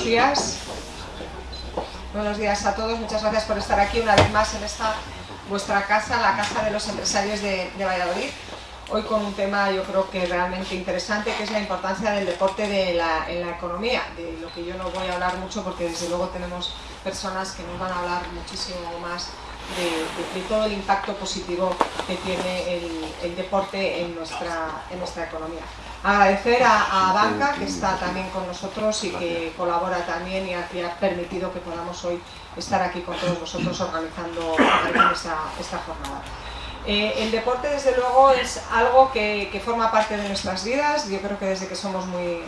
buenos días. Buenos días a todos, muchas gracias por estar aquí una vez más en esta vuestra casa, la Casa de los Empresarios de, Valladolid. Hoy con un tema yo creo que realmente interesante, que es la importancia del deporte en la economía, de lo que yo no voy a hablar mucho porque desde luego tenemos personas que nos van a hablar muchísimo más de, todo el impacto positivo que tiene el, deporte en nuestra economía. Agradecer a, Banca, que está también con nosotros y que colabora también y ha, permitido que podamos hoy estar aquí con todos vosotros organizando, esta jornada. Eh, el deporte, desde luego, es algo que, forma parte de nuestras vidas, yo creo que desde que somos muy,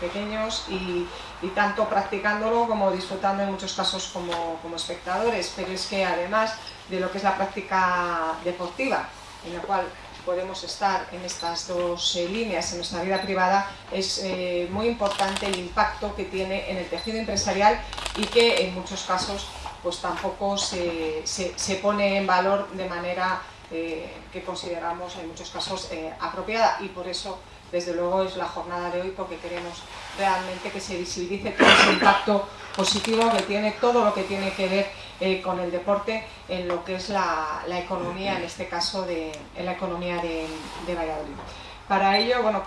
pequeños y, tanto practicándolo como disfrutando en muchos casos como, espectadores, pero es que además de lo que es la práctica deportiva, en la cual podemos estar en estas dos eh, líneas en nuestra vida privada, es eh, muy importante el impacto que tiene en el tejido empresarial y que en muchos casos pues tampoco se, se pone en valor de manera eh, que consideramos en muchos casos apropiada. Y por eso desde luego es la jornada de hoy porque queremos realmente que se visibilice todo ese impacto positivo que tiene todo lo que tiene que ver eh, con el deporte en lo que es la, economía, en este caso de, en la economía de, Valladolid. Para ello, bueno,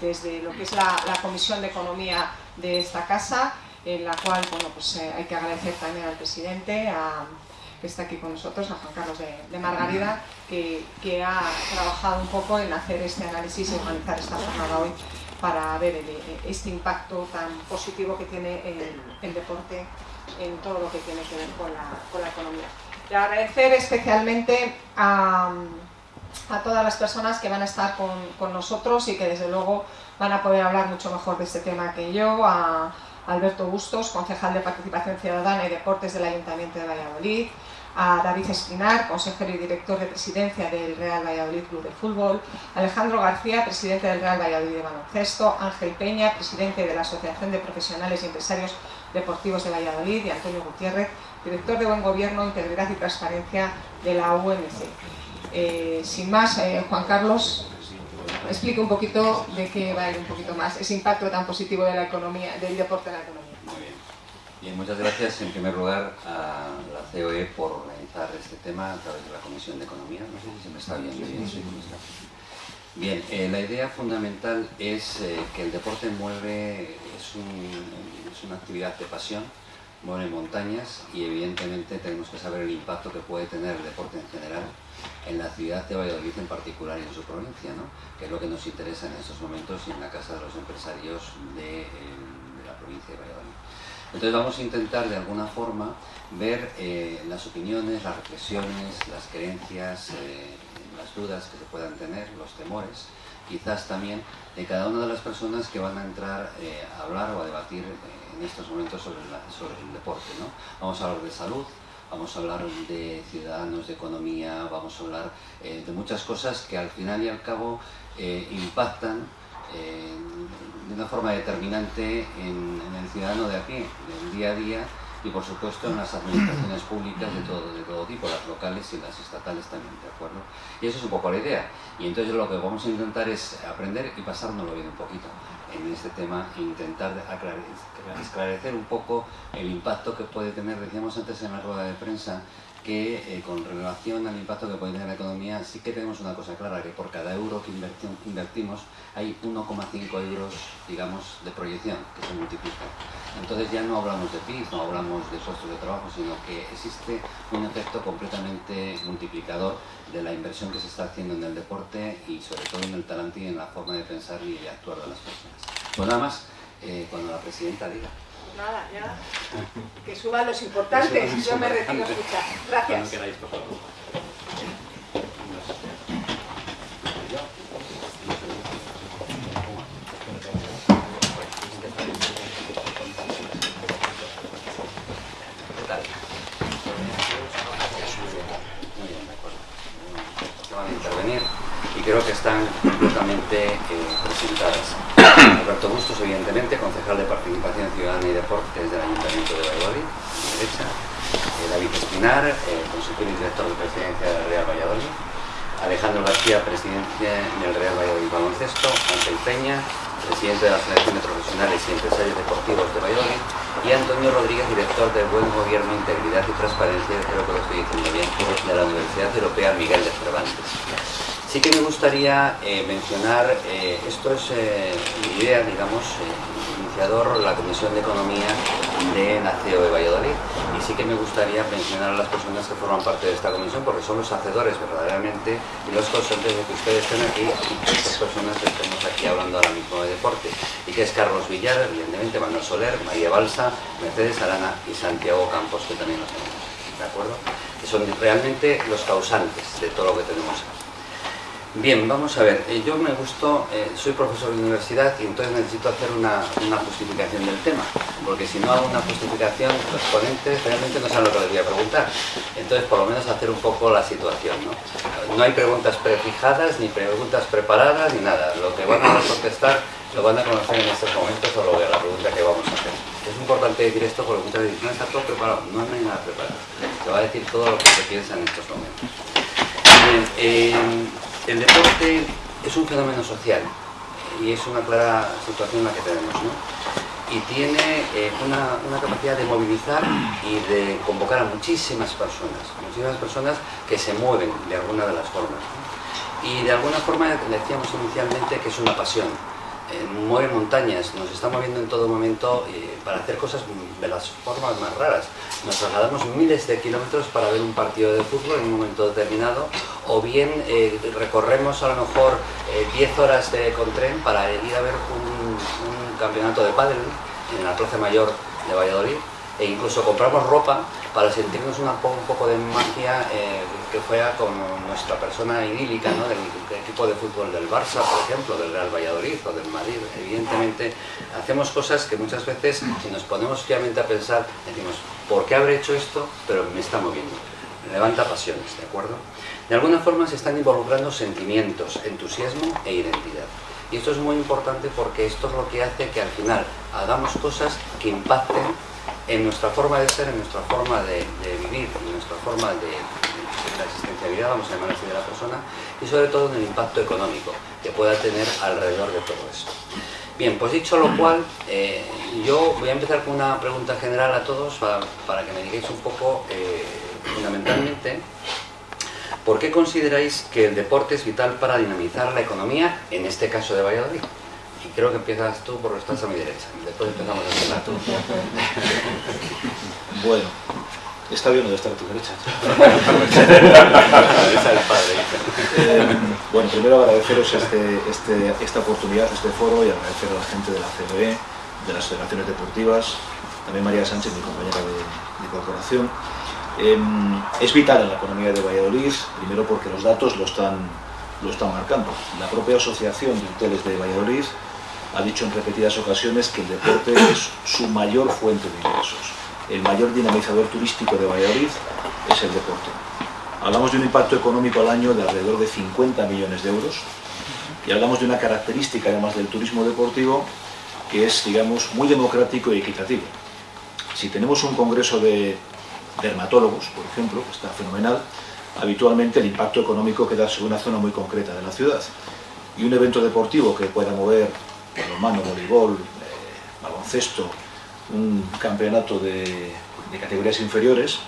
desde lo que es la, Comisión de Economía de esta casa, en la cual bueno, pues, hay que agradecer también al presidente, que está aquí con nosotros, a Juan Carlos de, Margarida, que, ha trabajado un poco en hacer este análisis y organizar esta jornada hoy para ver este impacto tan positivo que tiene el, deporte en todo lo que tiene que ver con la, economía. Y agradecer especialmente a, todas las personas que van a estar con, nosotros y que desde luego van a poder hablar mucho mejor de este tema que yo, a Alberto Bustos, concejal de Participación Ciudadana y Deportes del Ayuntamiento de Valladolid, a David Espinar, consejero y director de presidencia del Real Valladolid Club de Fútbol, Alejandro García, presidente del Real Valladolid de Baloncesto, Ángel Peña, presidente de la Asociación de Profesionales y Empresarios Deportivos de Valladolid y Antonio Gutiérrez, director de Buen Gobierno, Integridad y Transparencia de la UMC. Eh, sin más, eh, Juan Carlos, explique un poquito de qué va a ir un poquito más ese impacto tan positivo de la economía, del deporte en la economía muchas gracias en primer lugar a la COE por organizar este tema a través de la Comisión de Economía. No sé si se me está viendo bien. Bien, eh, la idea fundamental es eh, que el deporte mueve, es, una actividad de pasión, mueve montañas y evidentemente tenemos que saber el impacto que puede tener el deporte en general en la ciudad de Valladolid en particular y en su provincia, ¿no? que es lo que nos interesa en estos momentos y en la Casa de los Empresarios de, eh, de la provincia de Valladolid. Entonces vamos a intentar de alguna forma ver eh, las opiniones, las reflexiones, las creencias, eh, las dudas que se puedan tener, los temores, quizás también de cada una de las personas que van a entrar eh, a hablar o a debatir en estos momentos sobre, el deporte. Vamos a hablar de salud, vamos a hablar de ciudadanos, de economía, vamos a hablar de muchas cosas que al final y al cabo impactan de una forma determinante en, el ciudadano de aquí, del día a día y por supuesto en las administraciones públicas de todo, de todo tipo, las locales y las estatales también, ¿de acuerdo? Y eso es un poco la idea. Y entonces lo que vamos a intentar es aprender y pasárnoslo bien un poquito en este tema e intentar esclarecer un poco el impacto que puede tener, decíamos antes en la rueda de prensa, que eh, con relación al impacto que puede tener la economía, sí que tenemos una cosa clara, que por cada euro que invertimos hay 1,5 euros, digamos, de proyección que se multiplica. Entonces ya no hablamos de PIB, no hablamos de puestos de trabajo, sino que existe un efecto completamente multiplicador de la inversión que se está haciendo en el deporte y sobre todo en el talante y en la forma de pensar y de actuar de las personas. Pues nada más, eh, cuando la presidenta diga. Nada, ya. Que suban los importantes. Yo me retiro a escuchar. Gracias. van a intervenir y creo que están completamente eh, presentadas. Roberto Bustos, evidentemente, concejal de Participación Ciudadana y Deportes del Ayuntamiento de Valladolid, a mi derecha. Eh, David Espinar, eh, consejero y director de presidencia del Real Valladolid. Alejandro García, presidencia del Real Valladolid Baloncesto. Ángel Peña, presidente de la Federación de Profesionales y Empresarios Deportivos de Valladolid, y Antonio Rodríguez, director de Buen Gobierno, Integridad y Transparencia, creo que lo estoy diciendo bien, de la Universidad Europea Miguel de Cervantes. Sí que me gustaría eh, mencionar, eh, esto es eh, mi idea, digamos, iniciador la Comisión de Economía de la CEO de Valladolid y sí que me gustaría mencionar a las personas que forman parte de esta comisión porque son los hacedores verdaderamente y los conscientes de que ustedes estén aquí y que estas personas estemos aquí hablando ahora mismo de deporte y que es Carlos Villar, evidentemente Manuel Soler, María Balsa, Mercedes Arana y Santiago Campos que también los tenemos, ¿de acuerdo? Que son realmente los causantes de todo lo que tenemos aquí. Bien, vamos a ver, eh, yo me gustó, eh, soy profesor de universidad y entonces necesito hacer una, justificación del tema, porque si no hago una justificación, los ponentes realmente no saben lo que les voy a preguntar. Entonces, por lo menos hacer un poco la situación, ¿no? No hay preguntas prefijadas, ni preguntas preparadas, ni nada. Lo que van a contestar lo van a conocer en estos momentos o lo, la pregunta que vamos a hacer. Es importante decir esto porque muchas veces no está todo preparado, no, hay nada preparado. Se va a decir todo lo que se piensa en estos momentos. Bien, eh, el deporte es un fenómeno social y es una clara situación la que tenemos, ¿no? Y tiene eh, una, capacidad de movilizar y de convocar a muchísimas personas, muchísimas personas que se mueven de alguna de las formas. Y de alguna forma decíamos inicialmente que es una pasión, mueve montañas, nos está moviendo en todo momento eh, para hacer cosas de las formas más raras. Nos trasladamos miles de kilómetros para ver un partido de fútbol en un momento determinado, o bien eh, recorremos a lo mejor 10 horas con tren para ir a ver un, campeonato de pádel en la Plaza Mayor de Valladolid, e incluso compramos ropa para sentirnos un poco de magia eh, que fuera con nuestra persona idílica, ¿no? del, equipo de fútbol del Barça, por ejemplo, del Real Valladolid o del Madrid. Evidentemente, hacemos cosas que muchas veces, si nos ponemos fiamente a pensar, decimos, ¿por qué habré hecho esto? Pero me está moviendo. levanta pasiones, ¿de acuerdo? De alguna forma se están involucrando sentimientos, entusiasmo e identidad. Y esto es muy importante porque esto es lo que hace que al final hagamos cosas que impacten en nuestra forma de ser, en nuestra forma de, vivir, en nuestra forma de, la existencialidad, vamos a llamar así, de la persona, y sobre todo en el impacto económico que pueda tener alrededor de todo esto. Bien, pues dicho lo cual, eh, yo voy a empezar con una pregunta general a todos para, que me digáis un poco, eh, fundamentalmente, ¿por qué consideráis que el deporte es vital para dinamizar la economía, en este caso de Valladolid? Y creo que empiezas tú porque estás a mi derecha. Después empezamos a empezar tú. bueno, está bien de estar a tu derecha. Eh, bueno, primero agradeceros este, este, esta oportunidad, este foro y agradecer a la gente de la CBE, de las federaciones deportivas, también María Sánchez, mi compañera de, corporación. Em, es vital en la economía de Valladolid, primero porque los datos lo están, lo están marcando. La propia Asociación de Hoteles de Valladolid ha dicho en repetidas ocasiones que el deporte es su mayor fuente de ingresos. El mayor dinamizador turístico de Valladolid es el deporte. Hablamos de un impacto económico al año de alrededor de 50 millones de euros y hablamos de una característica además del turismo deportivo que es, digamos, muy democrático y equitativo. Si tenemos un congreso de dermatólogos, por ejemplo, que está fenomenal, habitualmente el impacto económico queda sobre una zona muy concreta de la ciudad. Y un evento deportivo que pueda mover balonmano, voleibol, eh, baloncesto, un campeonato de, categorías inferiores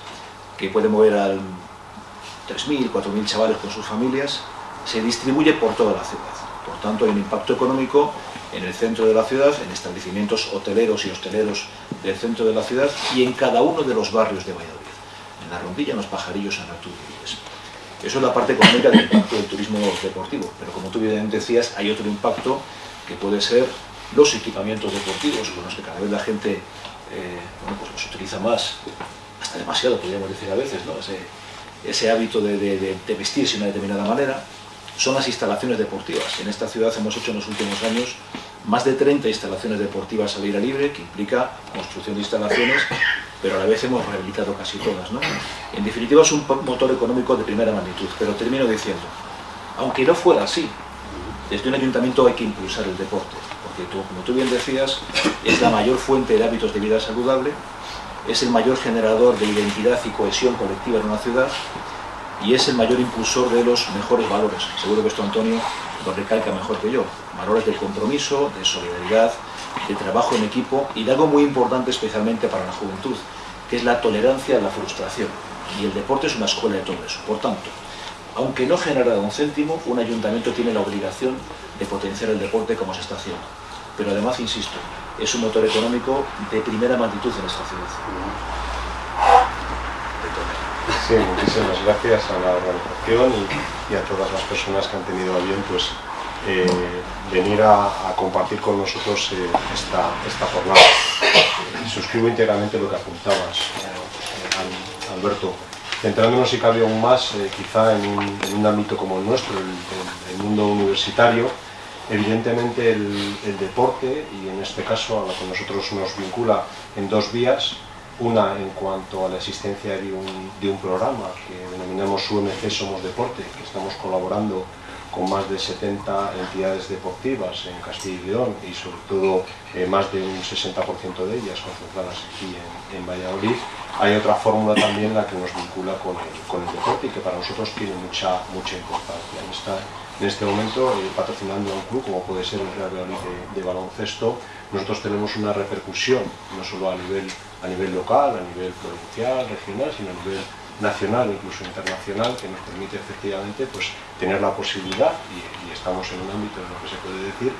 que puede mover a 3.000, 4.000 chavales con sus familias, se distribuye por toda la ciudad. Por tanto, hay un impacto económico en el centro de la ciudad, en establecimientos hoteleros y hosteleros del centro de la ciudad y en cada uno de los barrios de Valladolid. En la Rondilla, en los Pajarillos, en Arturo Eso es la parte económica del impacto del turismo deportivo, pero como tú bien decías, hay otro impacto que puede ser los equipamientos deportivos con los que cada vez la gente eh, bueno, pues los utiliza más, hasta demasiado podríamos decir a veces, ¿no? ese, hábito de, vestirse de una determinada manera, son las instalaciones deportivas. En esta ciudad hemos hecho en los últimos años más de 30 instalaciones deportivas al aire libre, que implica construcción de instalaciones, pero a la vez hemos rehabilitado casi todas. ¿no? En definitiva es un motor económico de primera magnitud, pero termino diciendo, aunque no fuera así, desde un ayuntamiento hay que impulsar el deporte, porque como tú bien decías, es la mayor fuente de hábitos de vida saludable, es el mayor generador de identidad y cohesión colectiva en una ciudad y es el mayor impulsor de los mejores valores. Seguro que esto, Antonio, lo recalca mejor que yo. Valores de compromiso, de solidaridad, de trabajo en equipo y de algo muy importante especialmente para la juventud, que es la tolerancia a la frustración. Y el deporte es una escuela de todo eso. Por tanto, aunque no genera un céntimo, un ayuntamiento tiene la obligación de potenciar el deporte como se está haciendo. Pero además, insisto, es un motor económico de primera magnitud en esta ciudad. Sí, muchísimas gracias a la organización y, a todas las personas que han tenido a bien pues, eh, venir a, compartir con nosotros eh, esta, esta, jornada. suscribo íntegramente lo que apuntabas, eh, Alberto. Centrándonos, si cabe aún más, quizá en un, ámbito como el nuestro, el, mundo universitario, evidentemente el, el, deporte, y en este caso a lo que nosotros nos vincula en dos vías, una en cuanto a la existencia de un, programa que denominamos UMC Somos Deporte, que estamos colaborando con más de 70 entidades deportivas en Castilla y León y sobre todo eh, más de un 60% de ellas concentradas aquí en, Valladolid. Hay otra fórmula también la que nos vincula con el, deporte y que para nosotros tiene mucha, mucha importancia. Está en este momento eh, patrocinando a un club como puede ser el Real Valladolid de baloncesto, nosotros tenemos una repercusión no solo a nivel a nivel local, a nivel provincial, regional, sino a nivel nacional, incluso internacional, que nos permite efectivamente pues, tener la posibilidad, y, estamos en un ámbito en lo que se puede decir,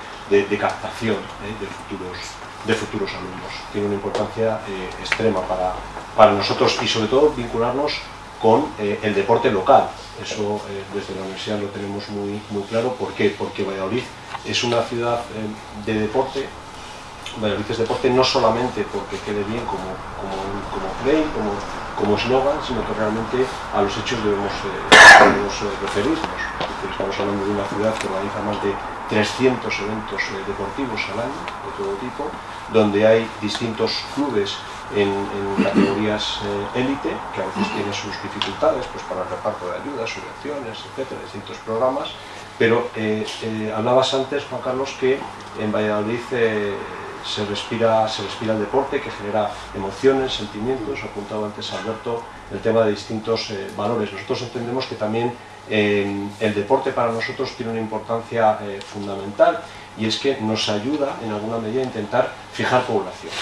de, captación ¿eh? de, futuros, de futuros alumnos. Tiene una importancia eh, extrema para, para nosotros y sobre todo vincularnos con eh, el deporte local. Eso desde la universidad lo tenemos muy, muy claro. ¿Por qué? Porque Valladolid es una ciudad de deporte Valladolid es deporte no solamente porque quede bien como, como, como play, como, como eslogan, sino que realmente a los hechos debemos, eh, eh, referirnos. Estamos hablando de una ciudad que organiza más de 300 eventos eh, deportivos al año, de todo tipo, donde hay distintos clubes en, categorías élite, que a veces tienen sus dificultades pues, para el reparto de ayudas, subvenciones, etcétera, distintos programas, pero hablabas antes, Juan Carlos, que en Valladolid se respira, se respira el deporte que genera emociones, sentimientos, apuntaba antes Alberto el tema de distintos eh, valores. Nosotros entendemos que también eh, el deporte para nosotros tiene una importancia eh, fundamental y es que nos ayuda en alguna medida a intentar fijar población.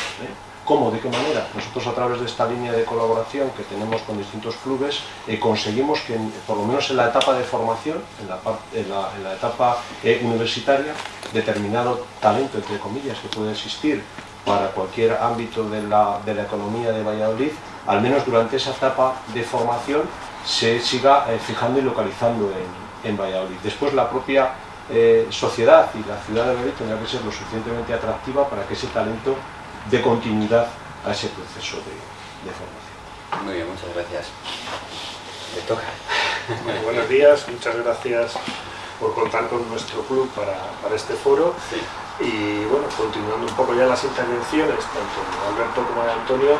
¿Cómo? ¿De qué manera? Nosotros a través de esta línea de colaboración que tenemos con distintos clubes conseguimos que por lo menos en la etapa de formación, en la, etapa universitaria, determinado talento, entre comillas, que puede existir para cualquier ámbito de la, economía de Valladolid, al menos durante esa etapa de formación se siga eh, fijando y localizando en, Valladolid. Después la propia eh, sociedad y la ciudad de Valladolid tendrá que ser lo suficientemente atractiva para que ese talento dé continuidad a ese proceso de, formación. Muy bien, muchas gracias. Le toca. buenos días, muchas gracias por contar con nuestro club para, para este foro. Y bueno, continuando un poco ya las intervenciones, tanto de Alberto como de Antonio,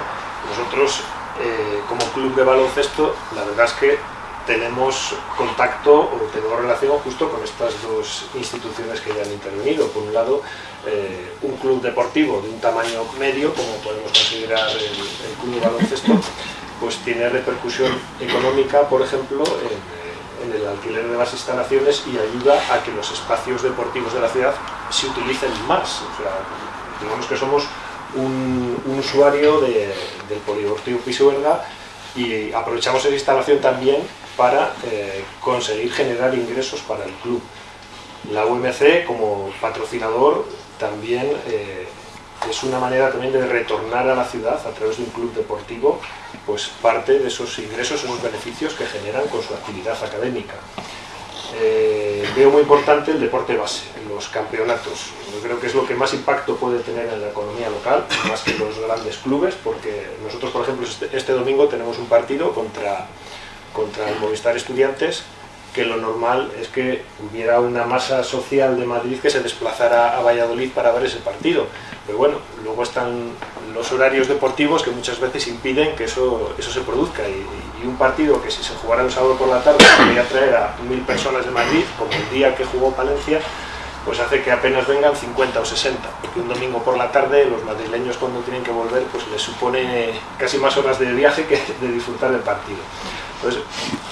nosotros eh, como club de baloncesto, la verdad es que tenemos contacto o tenemos relación justo con estas dos instituciones que ya han intervenido. Por un lado, eh, un club deportivo de un tamaño medio, como podemos considerar el, el club de baloncesto, pues tiene repercusión económica, por ejemplo, en el alquiler de las instalaciones y ayuda a que los espacios deportivos de la ciudad se utilicen más. Digamos que somos un, usuario del Polideportivo Pisuerga y aprovechamos esa instalación también para eh, conseguir generar ingresos para el club. La UMC como patrocinador también eh, es una manera también de retornar a la ciudad a través de un club deportivo pues parte de esos ingresos, esos beneficios que generan con su actividad académica. Eh, veo muy importante el deporte base, los campeonatos. Yo creo que es lo que más impacto puede tener en la economía local, más que los grandes clubes, porque nosotros, por ejemplo, este, este domingo tenemos un partido contra, contra el Movistar Estudiantes, que lo normal es que hubiera una masa social de Madrid que se desplazara a Valladolid para ver ese partido. Pero bueno, luego están los horarios deportivos que muchas veces impiden que eso, eso se produzca y, un partido que si se jugara un sábado por la tarde podría traer a mil personas de Madrid, como el día que jugó Palencia, pues hace que apenas vengan 50 o 60, porque un domingo por la tarde los madrileños cuando tienen que volver pues les supone casi más horas de viaje que de disfrutar del partido. Entonces,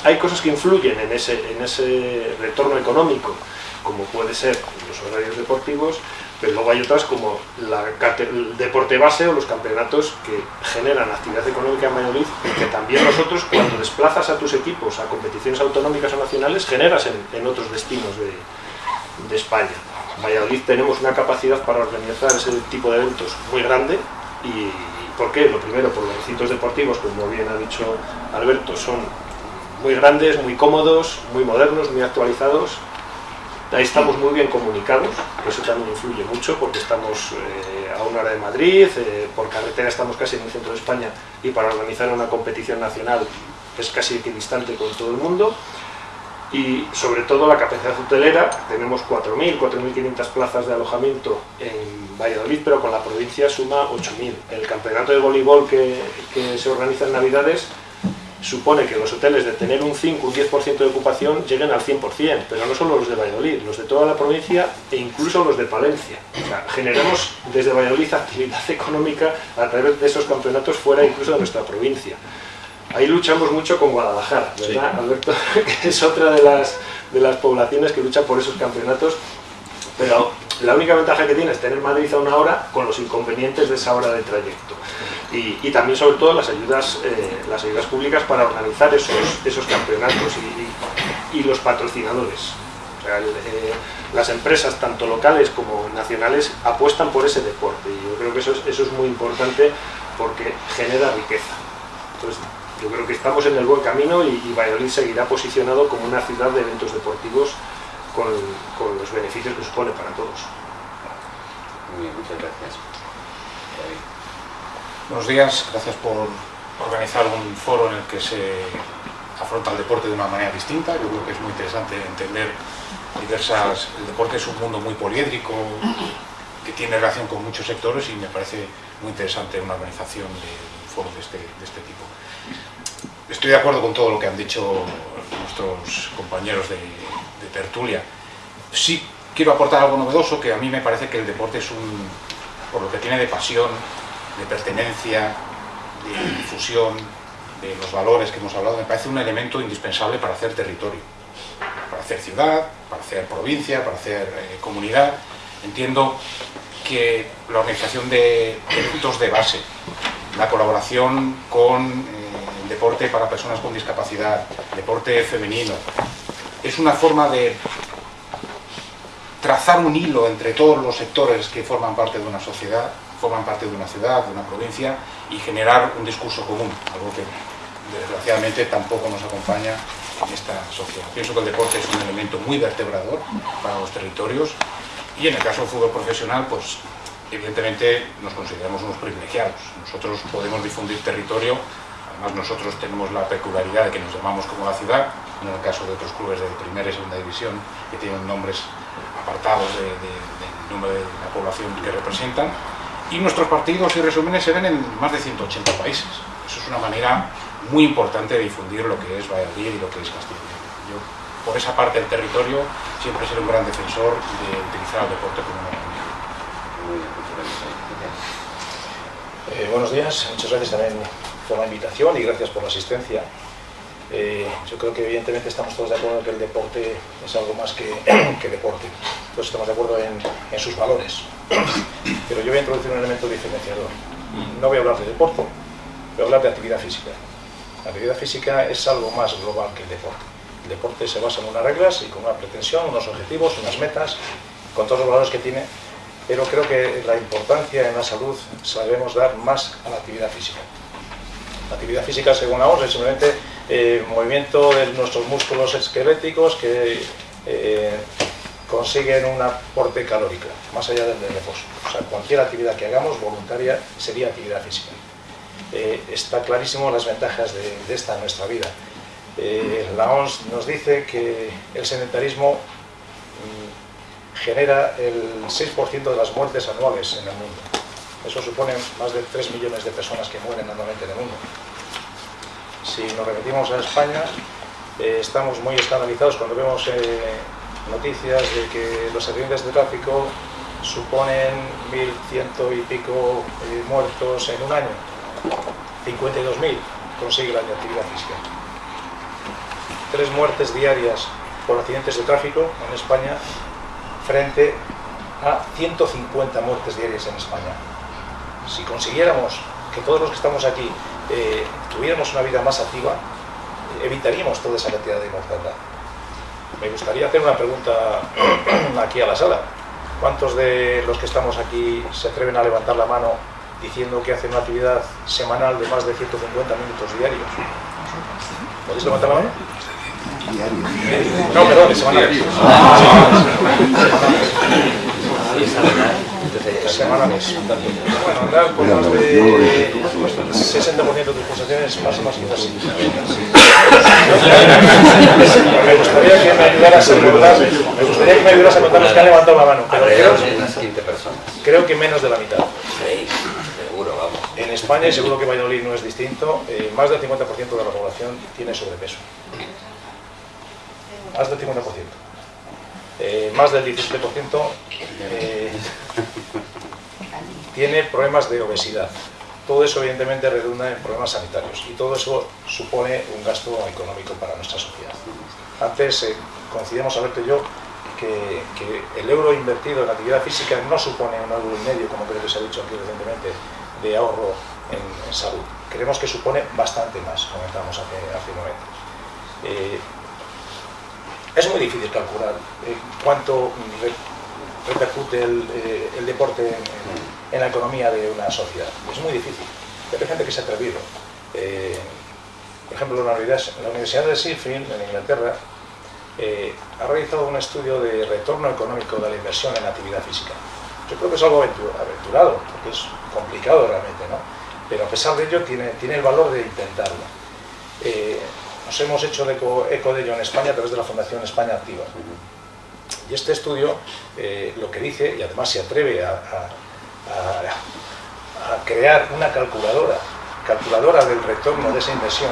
hay cosas que influyen en ese, en ese retorno económico como puede ser los horarios deportivos, pero luego hay otras como el deporte base o los campeonatos que generan actividad económica en Valladolid y que también nosotros cuando desplazas a tus equipos a competiciones autonómicas o nacionales generas en, otros destinos de, de España. En Valladolid tenemos una capacidad para organizar ese tipo de eventos muy grande y ¿por qué? Lo primero, por los recintos deportivos, como bien ha dicho Alberto, son muy grandes, muy cómodos, muy modernos, muy actualizados. Ahí estamos muy bien comunicados, eso también influye mucho porque estamos eh, a una hora de Madrid, eh, por carretera estamos casi en el centro de España y para organizar una competición nacional es casi equidistante con todo el mundo y sobre todo la capacidad hotelera, tenemos 4.000, 4.500 plazas de alojamiento en Valladolid, pero con la provincia suma 8.000. El campeonato de voleibol que, que, se organiza en Navidades supone que los hoteles de tener un 5, un 10% de ocupación lleguen al 100%, pero no solo los de Valladolid, los de toda la provincia e incluso los de Palencia. O sea, generamos desde Valladolid actividad económica a través de esos campeonatos fuera incluso de nuestra provincia. Ahí luchamos mucho con Guadalajara, ¿verdad, Alberto? que es otra de las, de las poblaciones que lucha por esos campeonatos, pero la única ventaja que tiene es tener Madrid a una hora con los inconvenientes de esa hora de trayecto. Y, también, sobre todo, las ayudas, eh, las ayudas públicas para organizar esos, esos campeonatos y, los patrocinadores. Eh, las empresas, tanto locales como nacionales, apuestan por ese deporte y yo creo que eso es, eso es muy importante porque genera riqueza. Entonces, yo creo que estamos en el buen camino y, Valladolid seguirá posicionado como una ciudad de eventos deportivos con, los beneficios que supone para todos. Muy bien, muchas gracias. Buenos días, gracias por organizar un foro en el que se afronta el deporte de una manera distinta. Yo creo que es muy interesante entender diversas... El deporte es un mundo muy poliédrico, que tiene relación con muchos sectores y me parece muy interesante una organización de un foro de este, de este tipo. Estoy de acuerdo con todo lo que han dicho nuestros compañeros de, tertulia. Sí quiero aportar algo novedoso, que a mí me parece que el deporte es un, por lo que tiene de pasión, de pertenencia, de difusión, de los valores que hemos hablado, me parece un elemento indispensable para hacer territorio, para hacer ciudad, para hacer provincia, para hacer eh, comunidad. Entiendo que la organización de puntos de base, la colaboración con eh, deporte para personas con discapacidad, deporte femenino. Es una forma de trazar un hilo entre todos los sectores que forman parte de una sociedad, forman parte de una ciudad, de una provincia, y generar un discurso común, algo que desgraciadamente tampoco nos acompaña en esta sociedad. Pienso que el deporte es un elemento muy vertebrador para los territorios y en el caso del fútbol profesional, pues evidentemente nos consideramos unos privilegiados. Nosotros podemos difundir territorio Además nosotros tenemos la peculiaridad de que nos llamamos como la ciudad, en el caso de otros clubes de primera y segunda división que tienen nombres apartados del número de la población que representan. Y nuestros partidos y resúmenes se ven en más de 180 países. Eso es una manera muy importante de difundir lo que es Valladolid y lo que es Castilla Yo, por esa parte del territorio, siempre seré un gran defensor de utilizar el deporte como una herramienta. Eh, buenos días, muchas gracias también por la invitación y gracias por la asistencia. Eh, yo creo que evidentemente estamos todos de acuerdo en que el deporte es algo más que, que deporte. Todos estamos de acuerdo en, en, sus valores. Pero yo voy a introducir un elemento diferenciador. No voy a hablar de deporte, voy a hablar de actividad física. La actividad física es algo más global que el deporte. El deporte se basa en unas reglas y con una pretensión, unos objetivos, unas metas, con todos los valores que tiene, pero creo que la importancia en la salud sabemos dar más a la actividad física. La actividad física, según la OMS, es simplemente eh, movimiento de nuestros músculos esqueléticos que eh, consiguen un aporte calórico, más allá del de reposo. O sea, cualquier actividad que hagamos voluntaria sería actividad física. Eh, está clarísimo las ventajas de, esta en nuestra vida. la OMS nos dice que el sedentarismo mm, genera el 6% de las muertes anuales en el mundo. Eso supone más de 3 millones de personas que mueren anualmente en el mundo. Si nos remitimos a España, eh, estamos muy escandalizados cuando vemos eh, noticias de que los accidentes de tráfico suponen 1.100 y pico eh, muertos en un año. 52.000 consigue la actividad física. Tres muertes diarias por accidentes de tráfico en España frente a 150 muertes diarias en España. Si consiguiéramos que todos los que estamos aquí eh, tuviéramos una vida más activa, evitaríamos toda esa cantidad de mortandad. Me gustaría hacer una pregunta aquí a la sala. ¿Cuántos de los que estamos aquí se atreven a levantar la mano diciendo que hacen una actividad semanal de más de 150 minutos diarios? ¿Podéis levantar la mano? No, perdón, de semanales. Semanales. Bueno, andar por más de 60% de tus pulsaciones más o más. Me gustaría que me ayudaras a contar, me gustaría que me ayudaras a contar los que han levantado la mano. Pero creo, Alrededor de unas 15 personas. creo que menos de la mitad. Sí, seguro, vamos. En España, y seguro que Valladolid no es distinto, eh, más del 50% de la población tiene sobrepeso. Más del 50%. Eh, más del 17% eh, tiene problemas de obesidad. Todo eso evidentemente redunda en problemas sanitarios y todo eso supone un gasto económico para nuestra sociedad. Antes eh, coincidimos Alberto y yo que, que el euro invertido en actividad física no supone un euro y medio, como creo que se ha dicho aquí recientemente, de ahorro en, salud. Creemos que supone bastante más, comentábamos hace, hace momentos. Eh, es muy difícil calcular eh, cuánto re- repercute el, eh, el deporte en- en la economía de una sociedad. Es muy difícil. Pero hay gente que se ha atrevido. Eh, por ejemplo, la Universidad, la Universidad de Sheffield, en Inglaterra, eh, ha realizado un estudio de retorno económico de la inversión en actividad física. Yo creo que es algo aventu- aventurado, porque es complicado realmente, ¿no? Pero a pesar de ello tiene, tiene el valor de intentarlo. Eh, nos hemos hecho eco, eco de ello en España a través de la Fundación España Activa. Y este estudio eh, lo que dice, y además se atreve a, a- crear una calculadora, calculadora del retorno de esa inversión,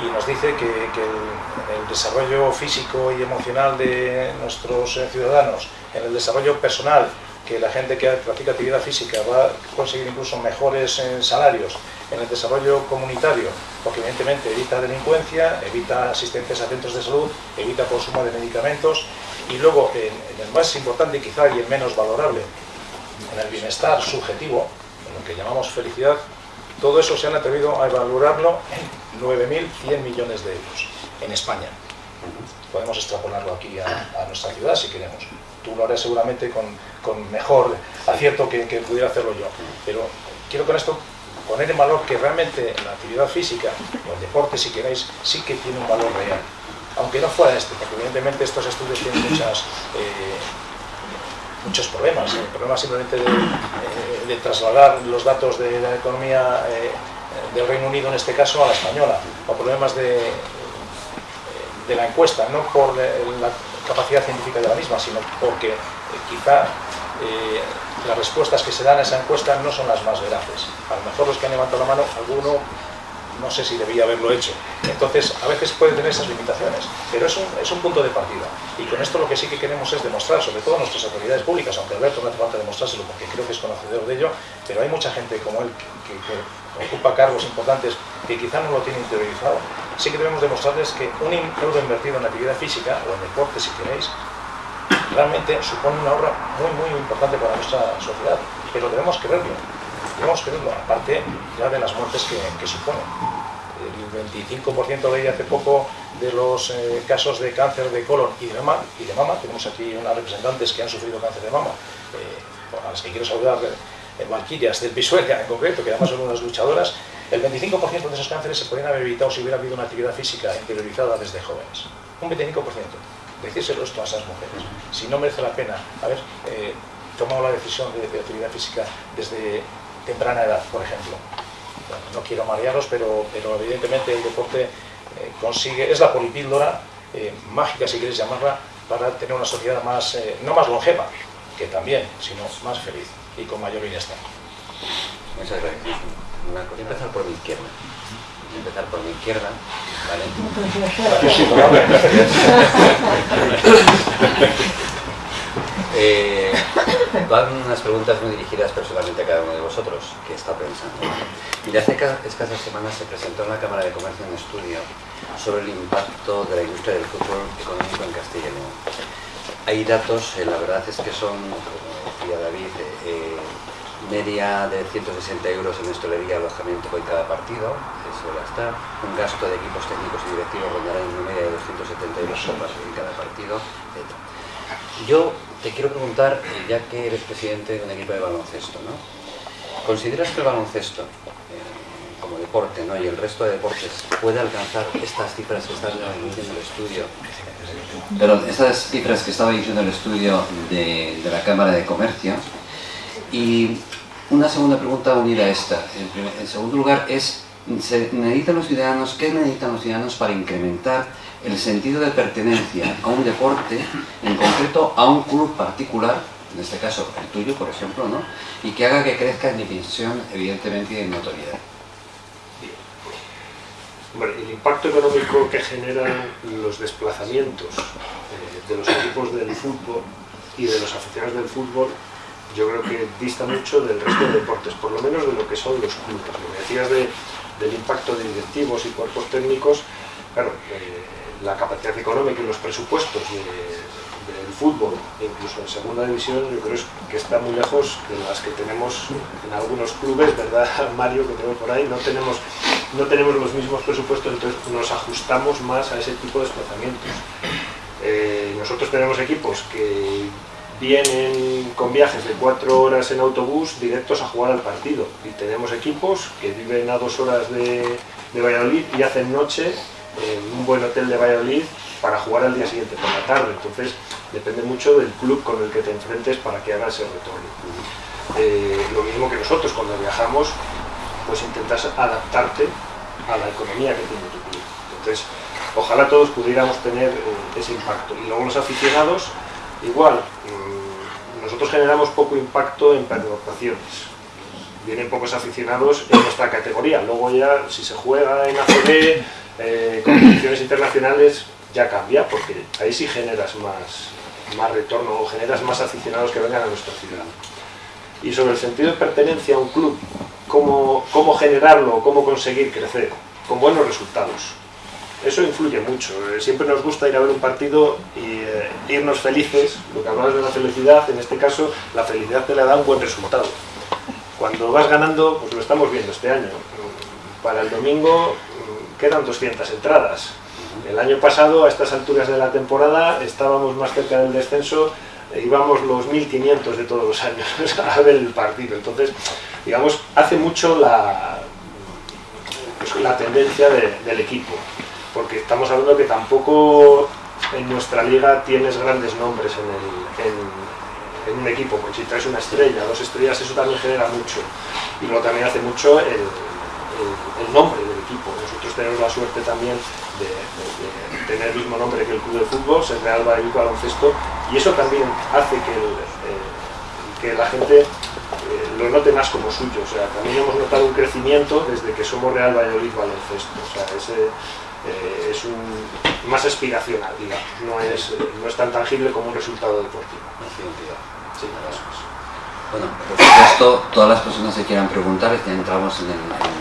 y nos dice que, el, desarrollo físico y emocional de nuestros eh, ciudadanos, en el desarrollo personal, que la gente que practica actividad física va a conseguir incluso mejores eh, salarios, en el desarrollo comunitario, porque evidentemente evita delincuencia, evita asistencias a centros de salud, evita consumo de medicamentos, y luego en, en el más importante quizá y el menos valorable, en el bienestar subjetivo, en lo que llamamos felicidad, todo eso se han atrevido a valorarlo en 9.100 millones de euros en España. Podemos extrapolarlo aquí a, nuestra ciudad si queremos. Tú lo harás seguramente con, mejor acierto que, que pudiera hacerlo yo. Pero quiero con esto poner en valor que realmente la actividad física, o el deporte si queréis, sí que tiene un valor real. Aunque no fuera este, porque evidentemente estos estudios tienen muchas... eh, muchos problemas. El problema simplemente de, eh, de trasladar los datos de la economía eh, del Reino Unido, en este caso, a la española, o problemas de, de la encuesta, no por la capacidad científica de la misma, sino porque eh, quizá las respuestas que se dan a esa encuesta no son las más veraces. A lo mejor los que han levantado la mano, alguno no sé si debía haberlo hecho. Entonces, a veces puede tener esas limitaciones, pero es un, es un punto de partida. Y con esto lo que sí que queremos es demostrar, sobre todo a nuestras autoridades públicas, aunque Alberto no hace falta demostrárselo porque creo que es conocedor de ello, pero hay mucha gente como él que, ocupa cargos importantes que quizá no lo tiene interiorizado. Sí que debemos demostrarles que un euro invertido en actividad física o en deporte, si queréis, realmente supone un ahorro muy, muy importante para nuestra sociedad. Pero debemos Debemos creerlo, aparte ya de las muertes que, que supone. El 25% leí hace poco de los eh, casos de cáncer de colon y de mama, de tenemos aquí unas representantes que han sufrido cáncer de mama, eh, a las que quiero saludar, eh, Valquirias del Pisuerga en concreto, que además son unas luchadoras, el 25% de esos cánceres se podrían haber evitado si hubiera habido una actividad física interiorizada desde jóvenes. Un 25%. Decírselo esto a esas mujeres. Si no merece la pena haber eh, tomado la decisión de, de actividad física desde temprana edad, por ejemplo. Bueno, no quiero marearos, pero, pero evidentemente el deporte eh, consigue, es la polipíldora eh, mágica, si queréis llamarla, para tener una sociedad más, eh, no más longeva, que también, sino más feliz y con mayor bienestar. Muchas gracias. Una cosa, empezar por mi izquierda. Empezar por mi izquierda, ¿vale? Eh, van unas preguntas muy dirigidas personalmente a cada uno de vosotros, que está pensando. Mira, hace ca- escasas semanas se presentó en la Cámara de Comercio un estudio sobre el impacto de la industria del fútbol económico en Castilla y León. hay datos, la verdad es que son, como decía David, media de 160 euros en hostelería alojamiento por cada partido, eso ya está. Un gasto de equipos técnicos y directivos rondará en una media de 270 euros en cada partido, etc. Yo te quiero preguntar, ya que eres presidente de un equipo de baloncesto, ¿no? ¿Consideras que el baloncesto, eh, como deporte, ¿no? y el resto de deportes, puede alcanzar estas cifras que están diciendo el estudio? Pero estas cifras que estaba diciendo el estudio de, la Cámara de Comercio, y una segunda pregunta unida a esta. En, segundo lugar, es ¿se necesitan los ciudadanos, ¿qué necesitan los ciudadanos para incrementar el sentido de pertenencia a un deporte, en concreto a un club particular, en este caso el tuyo, por ejemplo, ¿no? y que haga que crezca en dimensión, evidentemente, y en notoriedad? el impacto económico que generan los desplazamientos eh, de los equipos del fútbol y de los aficionados del fútbol yo creo que dista mucho del resto de deportes, por lo menos de lo que son los clubes. Lo que decías del impacto de directivos y cuerpos técnicos, claro, eh, la capacidad económica y los presupuestos del fútbol, incluso en segunda división, yo creo que está muy lejos de las que tenemos en algunos clubes, ¿verdad, Mario, que tengo por ahí? No tenemos, no tenemos los mismos presupuestos, entonces nos ajustamos más a ese tipo de desplazamientos. Eh, nosotros tenemos equipos que vienen con viajes de cuatro horas en autobús directos a jugar al partido. Y tenemos equipos que viven a dos horas de, Valladolid y hacen noche en un buen hotel de Valladolid para jugar al día siguiente por la tarde. Entonces, depende mucho del club con el que te enfrentes para que haga ese retorno. Eh, lo mismo que nosotros cuando viajamos, pues intentas adaptarte a la economía que tiene tu club. Entonces, ojalá todos pudiéramos tener eh, ese impacto. Y luego los aficionados, igual, nosotros generamos poco impacto en pernoctaciones. Vienen pocos aficionados en nuestra categoría. Luego ya, si se juega en ACB, eh, competiciones internacionales, ya cambia, porque ahí sí generas más, más retorno o generas más aficionados que vengan a nuestra ciudad. Y sobre el sentido de pertenencia a un club, cómo, cómo generarlo, cómo conseguir crecer, con buenos resultados eso influye mucho. Eh, siempre nos gusta ir a ver un partido y eh, irnos felices, lo que hablabas de la felicidad, en este caso la felicidad te la da un buen resultado. Cuando vas ganando, pues lo estamos viendo este año. Para el domingo mm, quedan 200 entradas. El año pasado, a estas alturas de la temporada, estábamos más cerca del descenso, e íbamos los 1500 de todos los años a ver el partido. Entonces, digamos, hace mucho la, pues, la tendencia del equipo porque estamos hablando que tampoco en nuestra liga tienes grandes nombres en, un equipo, pues si traes una estrella, dos estrellas, eso también genera mucho. Y luego también hace mucho el, nombre del equipo. Nosotros tenemos la suerte también de, tener el mismo nombre que el club de fútbol, ser Real Valladolid Baloncesto, y eso también hace que, que la gente eh, lo note más como suyo. O sea, también hemos notado un crecimiento desde que somos Real Valladolid Baloncesto. O sea, ese, eh, es más aspiracional, digamos, no es, no es tan tangible como un resultado deportivo. Sí, bueno, por supuesto, todas las personas que quieran preguntar, ya entramos en,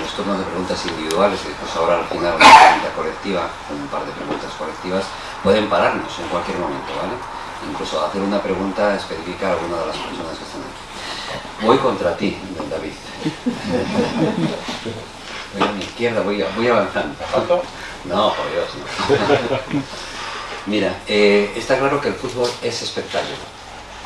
los turnos de preguntas individuales y después ahora al final una pregunta colectiva, un par de preguntas colectivas, pueden pararnos en cualquier momento, ¿vale? Incluso hacer una pregunta específica a alguna de las personas que están aquí. Voy contra ti, David. Voy a mi izquierda, voy, voy avanzando. No, por Dios, no. Mira, eh, está claro que el fútbol es espectáculo,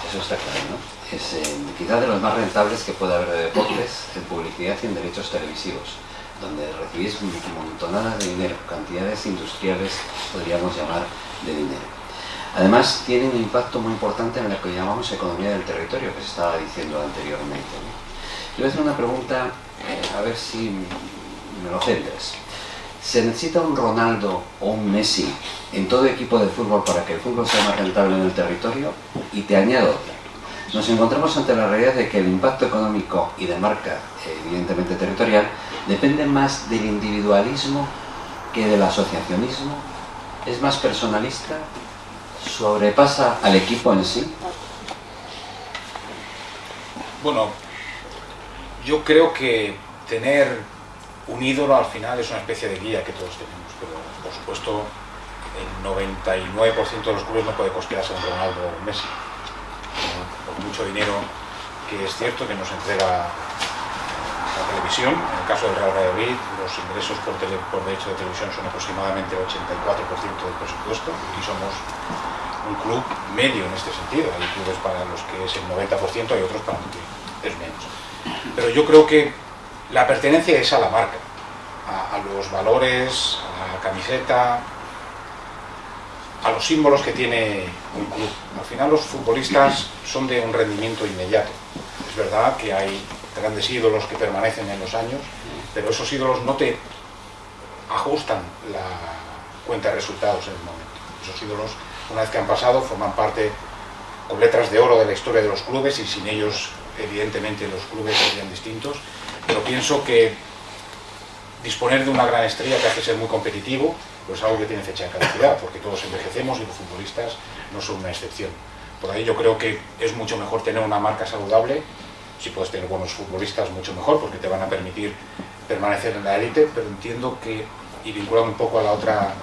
eso está claro, ¿no? Es eh, quizás de los más rentables que puede haber de deportes, en publicidad y en derechos televisivos, donde recibís montonadas de dinero, cantidades industriales, podríamos llamar, de dinero. Además, tiene un impacto muy importante en lo que llamamos economía del territorio, que se estaba diciendo anteriormente. Yo voy a hacer una pregunta, eh, a ver si me lo centres. ¿Se necesita un Ronaldo o un Messi en todo equipo de fútbol para que el fútbol sea más rentable en el territorio? Y te añado. Nos encontramos ante la realidad de que el impacto económico y de marca, evidentemente territorial, depende más del individualismo que del asociacionismo, es más personalista, sobrepasa al equipo en sí. Bueno, yo creo que tener un ídolo al final es una especie de guía que todos tenemos, pero por supuesto el 99% de los clubes no puede costearse un Ronaldo o Messi. Por mucho dinero que es cierto que nos entrega la televisión, en el caso del Real Valladolid, los ingresos por, por derecho de televisión son aproximadamente el 84% del presupuesto y somos un club medio en este sentido. Hay clubes para los que es el 90% y otros para los que es menos. Pero yo creo que la pertenencia es a la marca, a, los valores, a la camiseta, a los símbolos que tiene un club. Al final los futbolistas son de un rendimiento inmediato. Es verdad que hay grandes ídolos que permanecen en los años, pero esos ídolos no te ajustan la cuenta de resultados en el momento. Esos ídolos, una vez que han pasado, forman parte con letras de oro de la historia de los clubes y sin ellos, evidentemente, los clubes serían distintos. Pero pienso que disponer de una gran estrella que hace ser muy competitivo, pues algo que tiene fecha de caducidad, porque todos envejecemos y los futbolistas no son una excepción. Por ahí yo creo que es mucho mejor tener una marca saludable, si puedes tener buenos futbolistas mucho mejor, porque te van a permitir permanecer en la élite, pero entiendo que, y vinculado un poco a la otra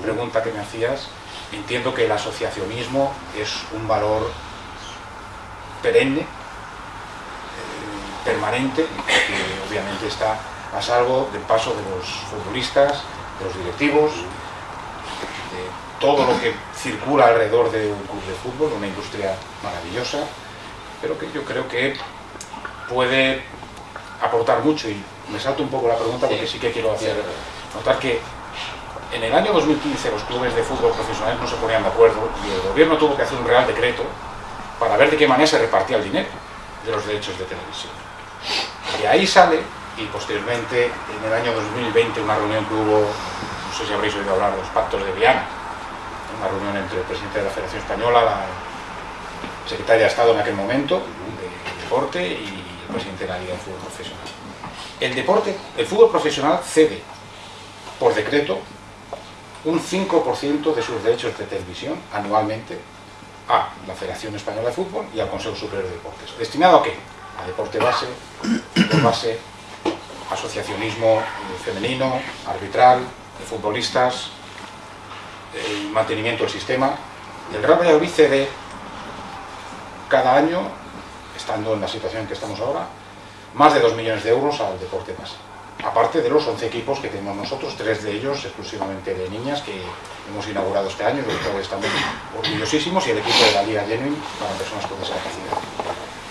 pregunta que me hacías, entiendo que el asociacionismo es un valor perenne, eh, permanente, obviamente está a salvo del paso de los futbolistas, de los directivos, de todo lo que circula alrededor de un club de fútbol, una industria maravillosa, pero que yo creo que puede aportar mucho. Y me salto un poco la pregunta porque sí. que quiero hacer notar que en el año 2015 los clubes de fútbol profesionales no se ponían de acuerdo y el gobierno tuvo que hacer un real decreto para ver de qué manera se repartía el dinero de los derechos de televisión. Y ahí sale y posteriormente en el año 2020 una reunión que hubo, no sé si habréis oído hablar de los pactos de Viana, una reunión entre el presidente de la Federación Española, la secretaria de Estado en aquel momento, de deporte y el presidente de la Liga de Fútbol Profesional. El deporte, el fútbol profesional cede por decreto un 5% de sus derechos de televisión anualmente a la Federación Española de Fútbol y al Consejo Superior de Deportes. ¿Destinado a qué? A deporte base, fútbol base, asociacionismo femenino, arbitral, de futbolistas, el mantenimiento del sistema. El Real Valladolid cede cada año, estando en la situación en que estamos ahora, más de 2 millones de euros al deporte base. Aparte de los 11 equipos que tenemos nosotros, tres de ellos exclusivamente de niñas que hemos inaugurado este año, de los cuales estamos orgullosísimos, y el equipo de la Liga Genuine para personas con discapacidad.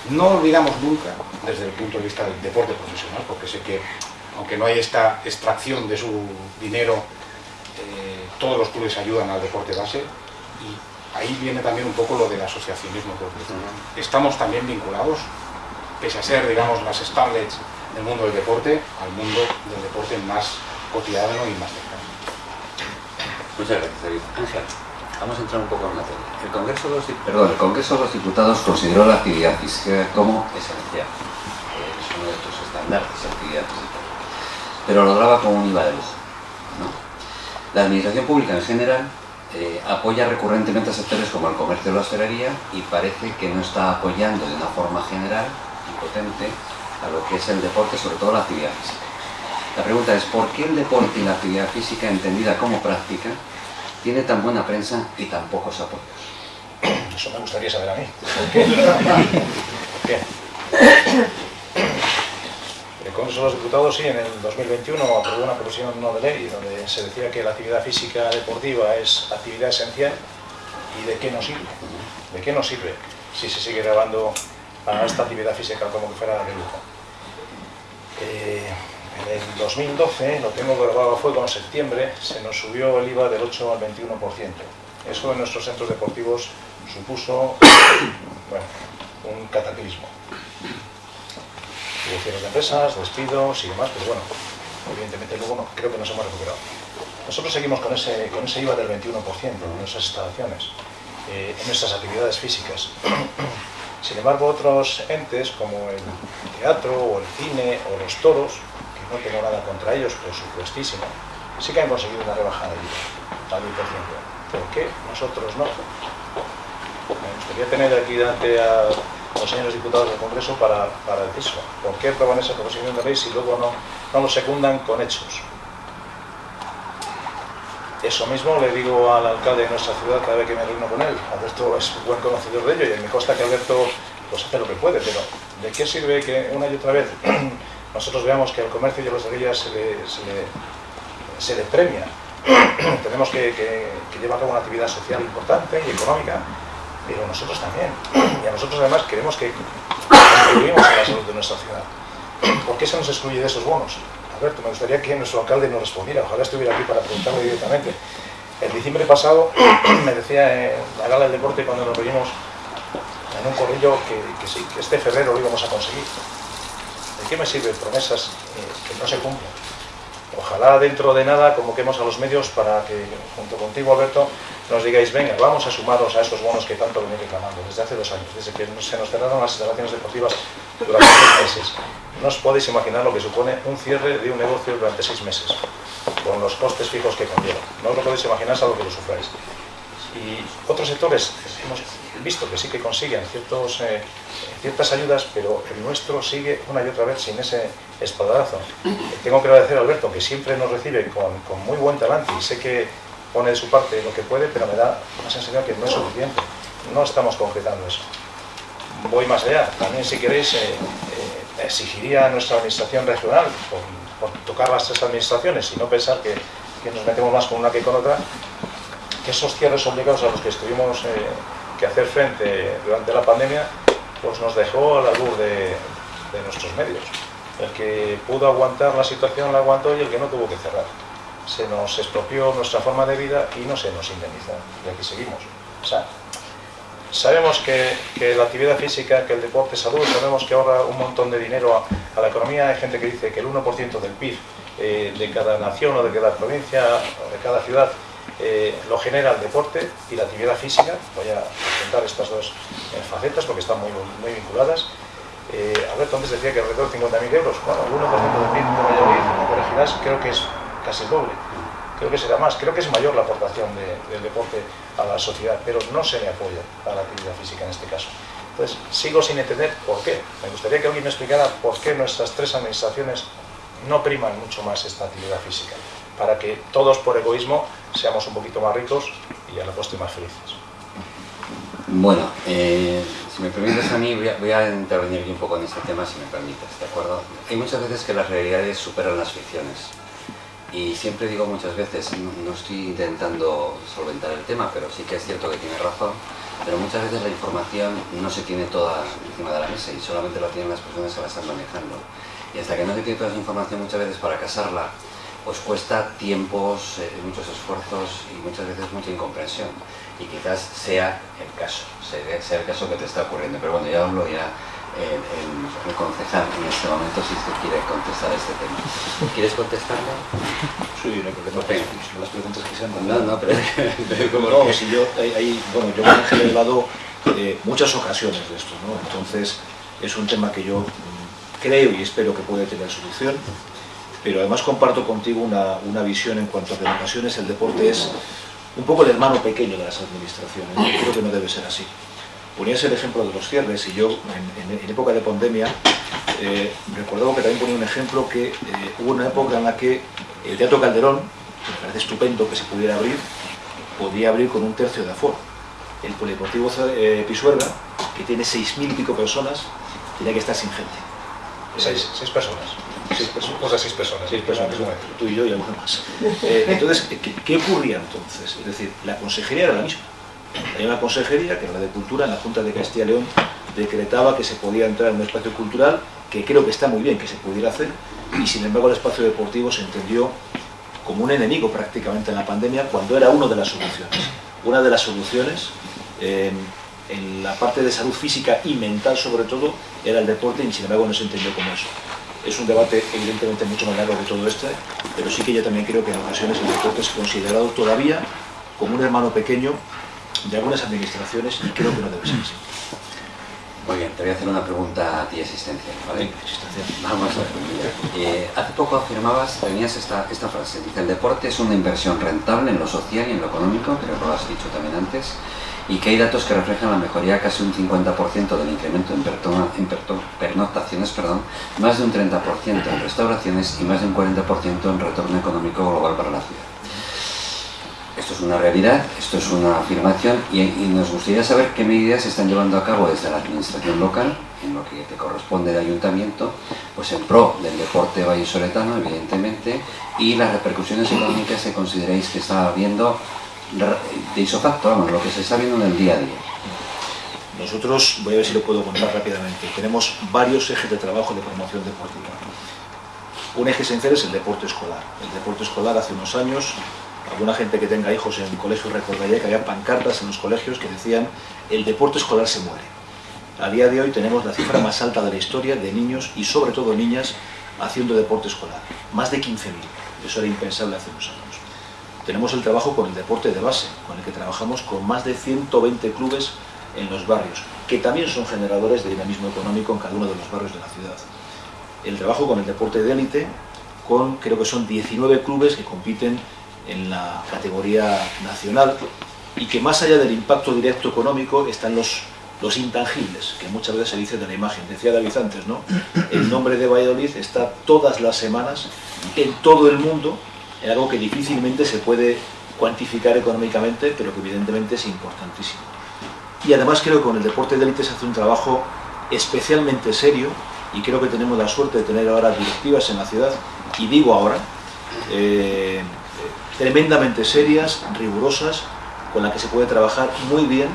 No olvidamos nunca, desde el punto de vista del deporte profesional, porque sé que, aunque no hay esta extracción de su dinero, eh, todos los clubes ayudan al deporte base, y ahí viene también un poco lo del asociacionismo. Porque estamos también vinculados, pese a ser, digamos, las starlets del mundo del deporte, al mundo del deporte más cotidiano y más cercano. Muchas gracias, David. Vamos a entrar un poco en materia. El Congreso de los, Perdón, el Congreso de los Diputados consideró la actividad física como esencial. Es uno de tus estándares, actividad física. Pero lo graba como un IVA de lujo. ¿no? La Administración Pública en general eh, apoya recurrentemente a sectores como el comercio o la hostelería y parece que no está apoyando de una forma general y potente a lo que es el deporte, sobre todo la actividad física. La pregunta es, ¿por qué el deporte y la actividad física entendida como práctica tiene tan buena prensa y tan pocos apoyos? Eso me gustaría saber a mí. ¿Por qué? ¿Por qué? El Congreso de los Diputados, sí, en el 2021 aprobó una proposición no de ley donde se decía que la actividad física deportiva es actividad esencial y de qué nos sirve. ¿De qué nos sirve si se sigue grabando a esta actividad física como que fuera de lujo? Eh, en el 2012, lo tengo grabado a fuego en septiembre, se nos subió el IVA del 8 al 21%. Eso en nuestros centros deportivos supuso un cataclismo. Cierres de empresas, despidos y demás, pero bueno, evidentemente luego no, creo que nos hemos recuperado. Nosotros seguimos con ese, con ese IVA del 21% en nuestras instalaciones, eh, en nuestras actividades físicas. Sin embargo, otros entes como el teatro o el cine o los toros, no tengo nada contra ellos por supuestísimo, sí que han conseguido una rebaja del IVA al 10%. ¿Por qué nosotros no? Me gustaría tener aquí delante a los señores diputados del Congreso para, para decir eso. ¿Por qué aprueban esa proposición de ley si luego no, no lo secundan con hechos? Eso mismo le digo al alcalde de nuestra ciudad cada vez que me reúno con él. Alberto es buen conocedor de ello y me consta que Alberto pues, hace lo que puede, pero ¿de qué sirve que una y otra vez nosotros veamos que al comercio y a los hostelería se le, se le, se le premia? Tenemos que, que, que llevar a cabo una actividad social importante y económica, pero nosotros también. Y a nosotros además queremos que contribuimos a la salud de nuestra ciudad. ¿Por qué se nos excluye de esos bonos? Alberto, me gustaría que nuestro alcalde nos respondiera, ojalá estuviera aquí para preguntarle directamente. El diciembre pasado me decía en la gala del deporte cuando nos reunimos en un corrillo que, que que este febrero lo íbamos a conseguir. ¿De qué me sirven promesas eh, que no se cumplen? Ojalá dentro de nada convoquemos a los medios para que, junto contigo Alberto, nos digáis, venga, vamos a sumaros a estos bonos que tanto venís reclamando desde hace dos años, desde que se nos cerraron las instalaciones deportivas durante seis meses. No os podéis imaginar lo que supone un cierre de un negocio durante seis meses, con los costes fijos que conlleva. No os lo podéis imaginar salvo que lo sufráis. Y otros sectores hemos visto que sí que consiguen ciertos, eh, ciertas ayudas, pero el nuestro sigue una y otra vez sin ese espadazo. Tengo que agradecer a Alberto, que siempre nos recibe con, con muy buen talante y sé que pone de su parte lo que puede, pero me da la sensación que no es suficiente. No estamos concretando eso. Voy más allá. También, si queréis, eh, eh, exigiría a nuestra administración regional, por, por, tocar las tres administraciones y no pensar que, que, nos metemos más con una que con otra, que esos cierres obligados a los que estuvimos eh, que hacer frente durante la pandemia, pues nos dejó a la luz de, de nuestros medios. El que pudo aguantar la situación la aguantó y el que no tuvo que cerrar se nos expropió nuestra forma de vida y no se nos indemnizó. Y aquí seguimos. Sabemos que, que, la actividad física, que el deporte salud, sabemos que ahorra un montón de dinero a, a la economía. Hay gente que dice que el 1% del PIB eh, de cada nación o de cada provincia o de cada ciudad eh, lo genera el deporte y la actividad física. Voy a presentar estas dos eh, facetas porque están muy, muy vinculadas. Eh, Alberto antes decía que alrededor de 50.000 euros. Bueno, el 1% del PIB de Valladolid, me corregirás, creo que es casi el doble. Creo que será más, creo que es mayor la aportación de, del deporte a la sociedad, pero no se le apoya a la actividad física en este caso. Entonces, sigo sin entender por qué. Me gustaría que alguien me explicara por qué nuestras tres administraciones no priman mucho más esta actividad física, para que todos por egoísmo seamos un poquito más ricos y a la postre más felices. Bueno, eh, si me permites a mí, voy a, voy a, intervenir un poco en este tema, si me permites, ¿de acuerdo? Hay muchas veces que las realidades superan las ficciones. Y siempre digo muchas veces, no, no, estoy intentando solventar el tema, pero sí que es cierto que tiene razón, pero muchas veces la información no se tiene toda encima de la mesa y solamente la tienen las personas que la están manejando. Y hasta que no se tiene toda esa información muchas veces para casarla, pues cuesta tiempos, eh, muchos esfuerzos y muchas veces mucha incomprensión. Y quizás sea el caso, sea, sea el caso que te está ocurriendo. Pero bueno, ya hablo ya el, el, el, concejal en este momento si se quiere contestar a este tema. ¿Quieres contestarle? Sí, no hay problema. Okay. Las preguntas que sean No, no, pero... no, si yo, hay, bueno, yo me he hablado eh, muchas ocasiones de esto, ¿no? Entonces, es un tema que yo mm, creo y espero que puede tener solución, pero además comparto contigo una, una visión en cuanto a que en ocasiones el deporte es un poco el hermano pequeño de las administraciones. Yo creo que no debe ser así ponías el ejemplo de los cierres y yo en, en, en época de pandemia eh, recordaba que también ponía un ejemplo que eh, hubo una época en la que el Teatro Calderón, que me parece estupendo que se pudiera abrir, podía abrir con un tercio de aforo. El Polideportivo eh, Pisuerga, que tiene 6.000 y pico personas, tenía que estar sin gente. Seis, seis personas. Seis personas. O sea, seis personas. Seis personas. Tú y yo y alguno más. Eh, entonces, ¿qué, ¿qué ocurría entonces? Es decir, la consejería era la misma hay una consejería, que era la de Cultura, en la Junta de Castilla y León, decretaba que se podía entrar en un espacio cultural, que creo que está muy bien que se pudiera hacer, y sin embargo el espacio deportivo se entendió como un enemigo prácticamente en la pandemia, cuando era una de las soluciones. Una de las soluciones, eh, en la parte de salud física y mental sobre todo, era el deporte, y sin embargo no se entendió como eso. Es un debate evidentemente mucho más largo que todo este, pero sí que yo también creo que en ocasiones el deporte es considerado todavía como un hermano pequeño de algunas administraciones y creo que no debe ser así. Muy bien, te voy a hacer una pregunta a ti existencial, ¿vale? Existencial. Vamos a ver, eh, hace poco afirmabas, tenías esta, esta frase, dice, el deporte es una inversión rentable en lo social y en lo económico, creo que lo has dicho también antes, y que hay datos que reflejan la mejoría casi un 50% del incremento en, en pernoctaciones, perdón, más de un 30% en restauraciones y más de un 40% en retorno económico global para la ciudad. esto es una realidad, esto es una afirmación y, nos gustaría saber qué medidas se están llevando a cabo desde la administración local, en lo que te corresponde de ayuntamiento, pues en pro del deporte vallisoletano, evidentemente, y las repercusiones económicas que consideréis que está habiendo de isofacto, vamos, lo que se está viendo en el día a día. Nosotros, voy a ver si lo puedo contar rápidamente, tenemos varios ejes de trabajo de promoción deportiva. Un eje esencial es el deporte escolar. El deporte escolar hace unos años, alguna gente que tenga hijos en el colegio recordaría que había pancartas en los colegios que decían el deporte escolar se muere. A día de hoy tenemos la cifra más alta de la historia de niños y sobre todo niñas haciendo deporte escolar. Más de 15.000. Eso era impensable hace unos años. Tenemos el trabajo con el deporte de base, con el que trabajamos con más de 120 clubes en los barrios, que también son generadores de dinamismo económico en cada uno de los barrios de la ciudad. El trabajo con el deporte de élite, con creo que son 19 clubes que compiten en la categoría nacional y que más allá del impacto directo económico están los, los intangibles, que muchas veces se dice de la imagen. Decía David antes, ¿no? El nombre de Valladolid está todas las semanas en todo el mundo en algo que difícilmente se puede cuantificar económicamente, pero que evidentemente es importantísimo. Y además creo que con el deporte de élite se hace un trabajo especialmente serio y creo que tenemos la suerte de tener ahora directivas en la ciudad, y digo ahora, eh, tremendamente serias, rigurosas, con las que se puede trabajar muy bien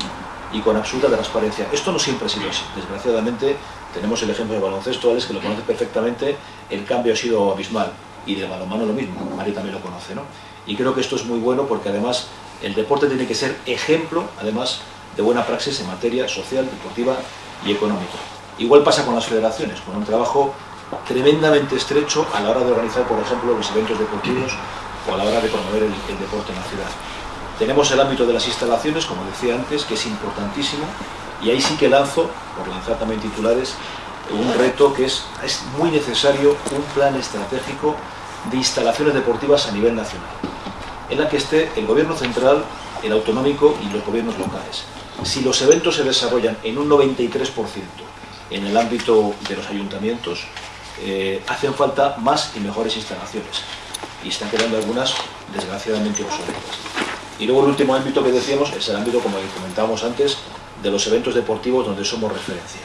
y con absoluta transparencia. Esto no siempre ha sido así. Desgraciadamente tenemos el ejemplo de baloncesto, Alex, que lo conoce perfectamente, el cambio ha sido abismal. Y de balonmano lo mismo, Mari también lo conoce, ¿no? Y creo que esto es muy bueno porque además el deporte tiene que ser ejemplo, además, de buena praxis en materia social, deportiva y económica. Igual pasa con las federaciones, con un trabajo tremendamente estrecho a la hora de organizar, por ejemplo, los eventos deportivos o a la hora de promover el, deporte en la ciudad. Tenemos el ámbito de las instalaciones, como decía antes, que es importantísimo, y ahí sí que lanzo, por lanzar también titulares, un reto que es, es muy necesario un plan estratégico de instalaciones deportivas a nivel nacional, en la que esté el gobierno central, el autonómico y los gobiernos locales si los eventos se desarrollan en un 93% en el ámbito de los ayuntamientos, eh, hacen falta más y mejores instalaciones. Y están quedando algunas, desgraciadamente, obsoletas. Y luego el último ámbito que decíamos es el ámbito, como comentábamos antes, de los eventos deportivos donde somos referencia.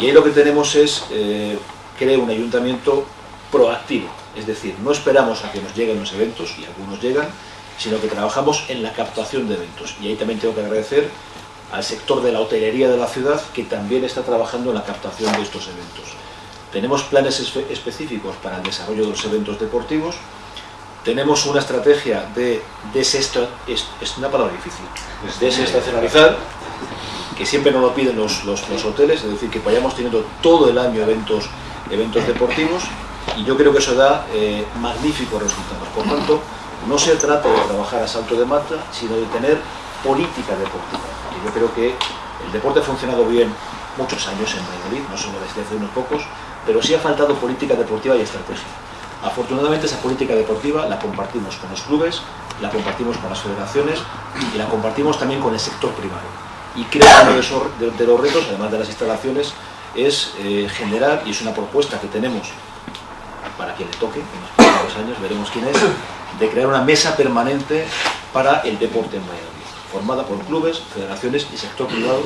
Y ahí lo que tenemos es, eh, crear un ayuntamiento proactivo, es decir, no esperamos a que nos lleguen los eventos, y algunos llegan, sino que trabajamos en la captación de eventos. Y ahí también tengo que agradecer al sector de la hotelería de la ciudad que también está trabajando en la captación de estos eventos. Tenemos planes específicos para el desarrollo de los eventos deportivos, tenemos una estrategia de es una palabra difícil, desestacionalizar, que siempre nos lo piden los, los, hoteles, es decir, que vayamos teniendo todo el año eventos, eventos deportivos, y yo creo que eso da eh, magníficos resultados. Por tanto, no se trata de trabajar a salto de mata, sino de tener política deportiva. yo creo que el deporte ha funcionado bien muchos años en Valladolid, no solo desde hace unos pocos, pero sí ha faltado política deportiva y estrategia. Afortunadamente esa política deportiva la compartimos con los clubes, la compartimos con las federaciones y la compartimos también con el sector primario. Y creo que uno de, los retos, además de las instalaciones, es eh, generar, y es una propuesta que tenemos para quien le toque, en los próximos años veremos quién es, de crear una mesa permanente para el deporte en Valladolid formada por clubes, federaciones y sector privado,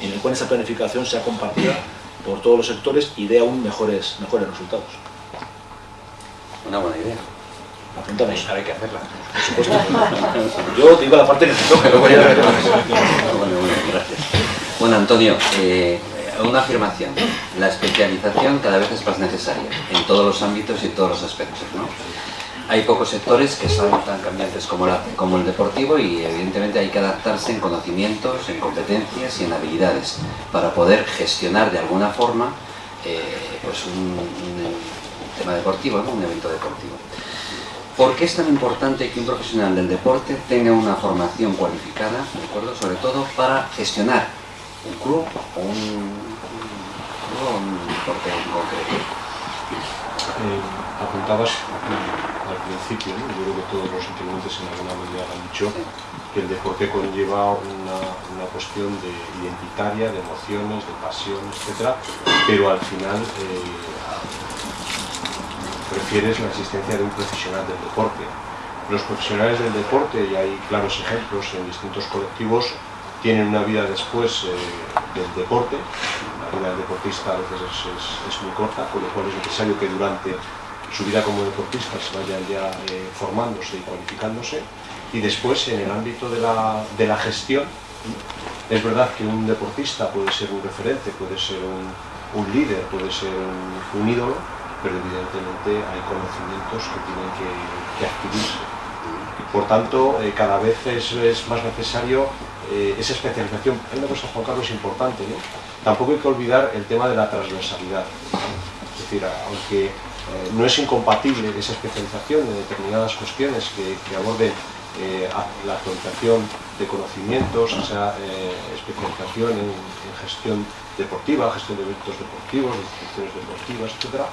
en el cual esa planificación sea compartida por todos los sectores y dé aún mejores, mejores resultados. Una buena idea. Apuntamos. Hay que hacerla. Yo digo la parte que me toca, luego ya. Bueno, bueno, gracias. Bueno, Antonio, eh, una afirmación. La especialización cada vez es más necesaria en todos los ámbitos y en todos los aspectos. ¿no? hay pocos sectores que son tan cambiantes como, como el deportivo y evidentemente hay que adaptarse en conocimientos, en competencias y en habilidades para poder gestionar de alguna forma eh, pues un, tema deportivo, un evento deportivo. ¿Por qué es tan importante que un profesional del deporte tenga una formación cualificada, ¿de acuerdo? sobre todo para gestionar un club o un, un deporte en concreto? Eh, apuntabas al principio, yo creo que todos los intervinientes en alguna medida han dicho que el deporte conlleva una, una, cuestión de identitaria, de emociones, de pasión, etc. Pero al final eh, prefieres la existencia de un profesional del deporte. los profesionales del deporte, y hay claros ejemplos en distintos colectivos, tienen una vida después eh, del deporte. La vida del deportista a veces es, muy corta, con lo cual es necesario que durante su vida como deportista se vaya ya eh, formándose y cualificándose. Y después, en el ámbito de la, de la gestión, es verdad que un deportista puede ser un referente, puede ser un, líder, puede ser un, ídolo, pero evidentemente hay conocimientos que tienen que, que adquirirse. Por tanto, eh, cada vez es, más necesario eh, esa especialización. Hay una cosa, Juan Carlos, importante. ¿no? Tampoco hay que olvidar el tema de la transversalidad. Es decir, aunque eh, no es incompatible esa especialización en determinadas cuestiones que, que aborden la actualización de conocimientos, esa eh, especialización en, gestión deportiva, gestión de eventos deportivos, de instituciones deportivas, etc.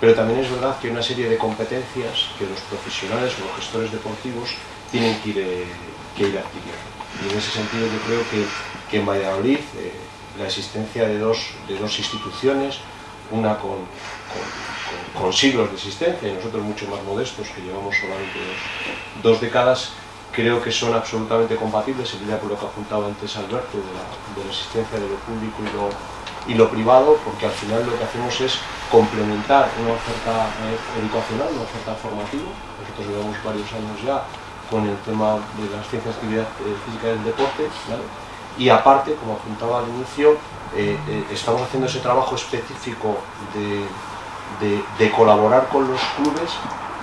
Pero también es verdad que hay una serie de competencias que los profesionales o los gestores deportivos tienen que ir, eh, adquiriendo. Y en ese sentido yo creo que, en Valladolid eh, la existencia de dos, de dos instituciones, una con, siglos de existencia y nosotros mucho más modestos que llevamos solamente dos, décadas, creo que son absolutamente compatibles, en línea con lo que apuntaba antes Alberto, de la, de la existencia de lo público y lo, y lo privado, porque al final lo que hacemos es complementar una oferta eh, educacional, una oferta formativa. Nosotros llevamos varios años ya con el tema de las ciencias de actividad eh, física del deporte, ¿vale? y aparte, como apuntaba al inicio, eh, estamos haciendo ese trabajo específico de, de, de colaborar con los clubes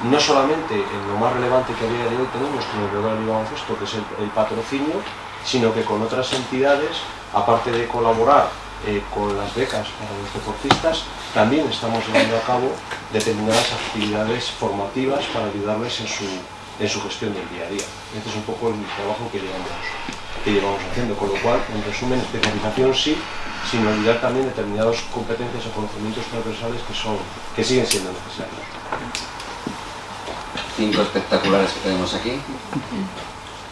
no solamente en lo más relevante que a día de hoy tenemos como el Real Baloncesto, que es el, patrocinio, sino que con otras entidades, aparte de colaborar eh, con las becas para los deportistas, también estamos llevando a cabo determinadas actividades formativas para ayudarles en su, en su gestión del día a día. Este es un poco el trabajo que llevamos, que llevamos haciendo, con lo cual, en resumen, especialización sí, sin olvidar también determinadas competencias o conocimientos transversales que, son, que siguen siendo necesarios cinco espectaculares que tenemos aquí.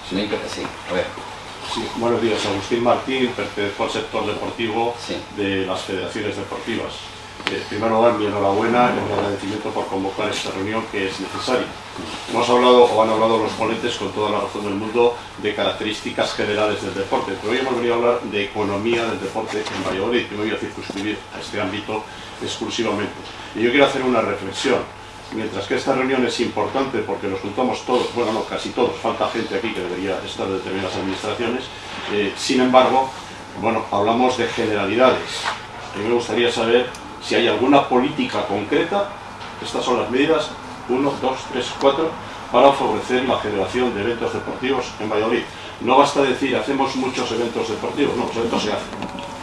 Sí, sí, a ver. Sí, buenos días, Agustín Martín, pertenezco al sector deportivo sí. de las federaciones deportivas. Eh, en primer lugar, mi enhorabuena y un agradecimiento por convocar esta reunión que es necesaria. Hemos hablado, o han hablado los ponentes con toda la razón del mundo, de características generales del deporte, pero hoy hemos venido a hablar de economía del deporte en Valladolid, que me voy a circunscribir a este ámbito exclusivamente. Y yo quiero hacer una reflexión mientras que esta reunión es importante porque nos juntamos todos, bueno, no, casi todos, falta gente aquí que debería estar de determinadas administraciones, eh, sin embargo, bueno, hablamos de generalidades. A mí me gustaría saber si hay alguna política concreta, estas son las medidas, 1, 2, 3, 4, para favorecer la generación de eventos deportivos en Valladolid. No basta decir, hacemos muchos eventos deportivos, no, los eventos se hacen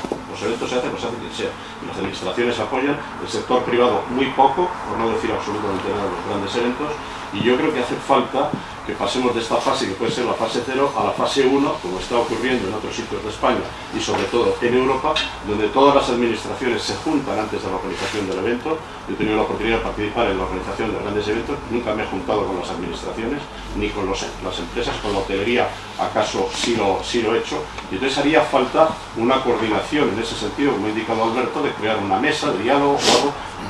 eventos se hacen, pues hace quien sea. Y las administraciones apoyan, el sector privado muy poco, por no decir absolutamente nada los grandes eventos, y yo creo que hace falta que pasemos de esta fase, que puede ser la fase 0, a la fase 1, como está ocurriendo en otros sitios de España y sobre todo en Europa, donde todas las administraciones se juntan antes de la organización del evento. Yo he tenido la oportunidad de participar en la organización de grandes eventos, nunca me he juntado con las administraciones ni con las empresas, con la hotelería acaso sí lo, he hecho, y entonces haría falta una coordinación en ese sentido, como ha indicado Alberto, de crear una mesa de diálogo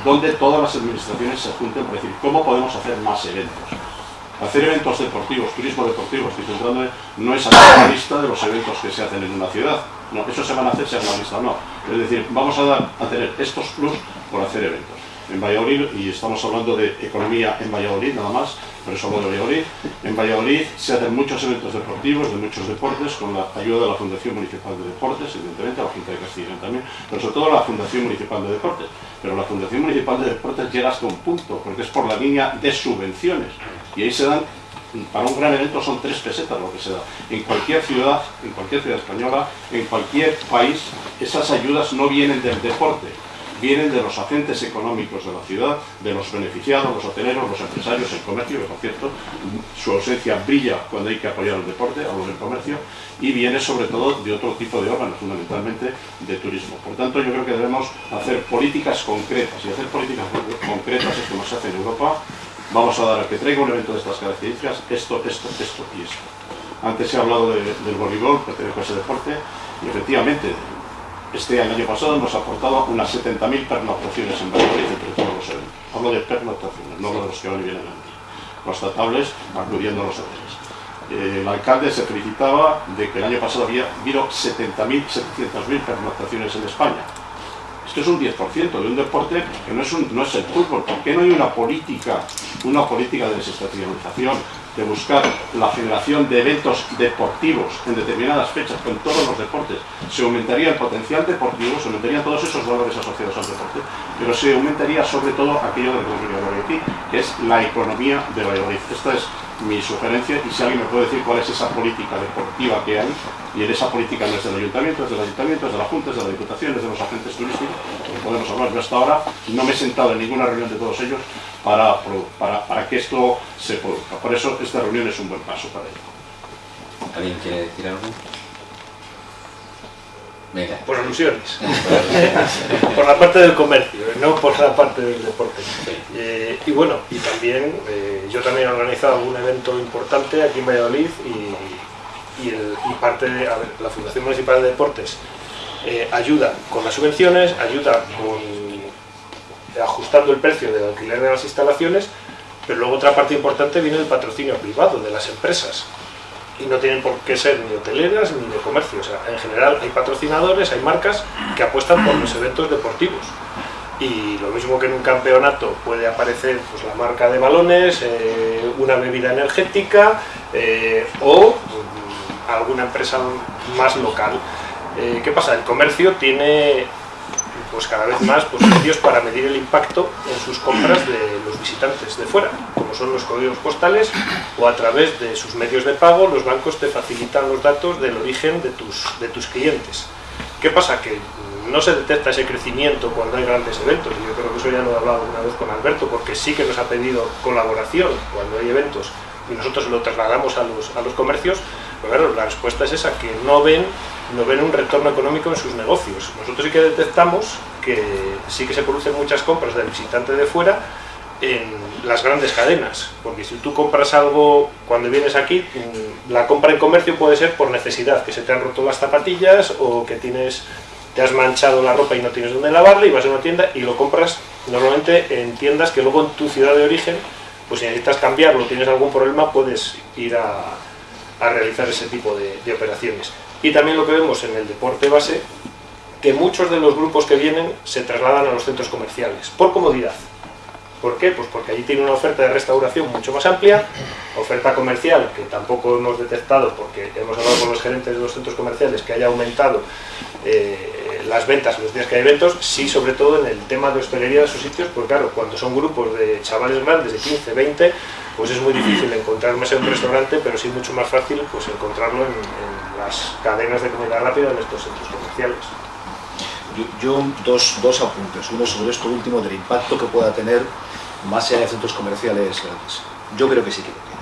donde todas las administraciones se junten para decir cómo podemos hacer más eventos hacer eventos deportivos, turismo deportivo, estoy centrándome, no es hacer una lista de los eventos que se hacen en una ciudad. No, eso se van a hacer, sea una lista no. Es decir, vamos a, dar, a tener estos plus por hacer eventos. En Valladolid, y estamos hablando de economía en Valladolid nada más, por eso hablo de Valladolid, en Valladolid se hacen muchos eventos deportivos, de muchos deportes, con la ayuda de la Fundación Municipal de Deportes, evidentemente, la Junta de Castilla también, pero sobre todo la Fundación Municipal de Deportes. Pero la Fundación Municipal de Deportes llega hasta un punto, porque es por la línea de subvenciones. Y ahí se dan para un gran evento son tres pesetas lo que se da. En cualquier ciudad, en cualquier ciudad española, en cualquier país, esas ayudas no vienen del deporte, vienen de los agentes económicos de la ciudad, de los beneficiados, los hoteleros, los empresarios, el comercio, que por cierto, su ausencia brilla cuando hay que apoyar el deporte, hablo del comercio, y viene sobre todo de otro tipo de órganos, fundamentalmente de turismo. Por tanto, yo creo que debemos hacer políticas concretas, y hacer políticas concretas es como se hace en Europa, vamos a dar al que traiga un evento de estas características esto, esto, esto y esto. Antes se ha hablado de, del voleibol, pertenezco a ese deporte, y efectivamente, este año pasado nos aportaba unas 70.000 pernoctaciones en Valladolid entre todos los eventos. Hablo de pernoctaciones, no de los que van y vienen antes. constatables, acudiendo los hoteles. Eh, el alcalde se felicitaba de que el año pasado había habido 70.000, 700.000 pernoctaciones en España. Esto es un 10% de un deporte que no es, un, no es el fútbol. ¿Por qué no hay una política, una política de desestacionalización, de buscar la generación de eventos deportivos en determinadas fechas con todos los deportes? Se aumentaría el potencial deportivo, se aumentarían todos esos valores asociados al deporte, pero se aumentaría sobre todo aquello de lo que que es la economía de Valladolid. Esta es mi sugerencia y si alguien me puede decir cuál es esa política deportiva que hay y en esa política no es del ayuntamiento, es del ayuntamiento, es de la Junta, es de las diputaciones, de los agentes turísticos, pues podemos hablar. Yo hasta ahora no me he sentado en ninguna reunión de todos ellos para, para, para que esto se produzca. Por eso esta reunión es un buen paso para ello. ¿Alguien quiere decir algo? Por alusiones. por la parte del comercio, no por la parte del deporte. Eh, y bueno, y también eh, yo también he organizado un evento importante aquí en Valladolid y, y, el, y parte de a ver, la Fundación Municipal de Deportes eh, ayuda con las subvenciones, ayuda con ajustando el precio del alquiler de las instalaciones, pero luego otra parte importante viene del patrocinio privado de las empresas y no tienen por qué ser ni hoteleras ni de comercio. O sea, en general hay patrocinadores, hay marcas que apuestan por los eventos deportivos. Y lo mismo que en un campeonato puede aparecer pues, la marca de balones, eh, una bebida energética eh, o mm, alguna empresa más local. Eh, ¿Qué pasa? El comercio tiene pues cada vez más pues, medios para medir el impacto en sus compras de los visitantes de fuera, como son los códigos postales o a través de sus medios de pago los bancos te facilitan los datos del origen de tus, de tus clientes. ¿Qué pasa? Que no se detecta ese crecimiento cuando hay grandes eventos, yo creo que eso ya lo he hablado una vez con Alberto, porque sí que nos ha pedido colaboración cuando hay eventos y nosotros lo trasladamos a los, a los comercios, claro, la respuesta es esa, que no ven no ven un retorno económico en sus negocios. Nosotros sí que detectamos que sí que se producen muchas compras del visitante de fuera en las grandes cadenas, porque si tú compras algo cuando vienes aquí, la compra en comercio puede ser por necesidad, que se te han roto las zapatillas o que tienes te has manchado la ropa y no tienes dónde lavarla y vas a una tienda y lo compras normalmente en tiendas que luego en tu ciudad de origen, pues si necesitas cambiarlo, tienes algún problema, puedes ir a, a realizar ese tipo de, operaciones. Y también lo que vemos en el deporte base, que muchos de los grupos que vienen se trasladan a los centros comerciales, por comodidad. ¿Por qué? Pues porque allí tiene una oferta de restauración mucho más amplia, oferta comercial que tampoco hemos detectado porque hemos hablado con los gerentes de los centros comerciales que haya aumentado eh, las ventas los días que hay eventos, sí sobre todo en el tema de hostelería de sus sitios, porque claro, cuando son grupos de chavales grandes de 15, 20, pues es muy difícil encontrar mesa en un restaurante, pero sí mucho más fácil pues encontrarlo en, las cadenas de comida rápida en estos centros comerciales. Yo, dos, dos, apuntes, uno sobre esto último del impacto que pueda tener más allá de centros comerciales grandes. Yo creo que sí que.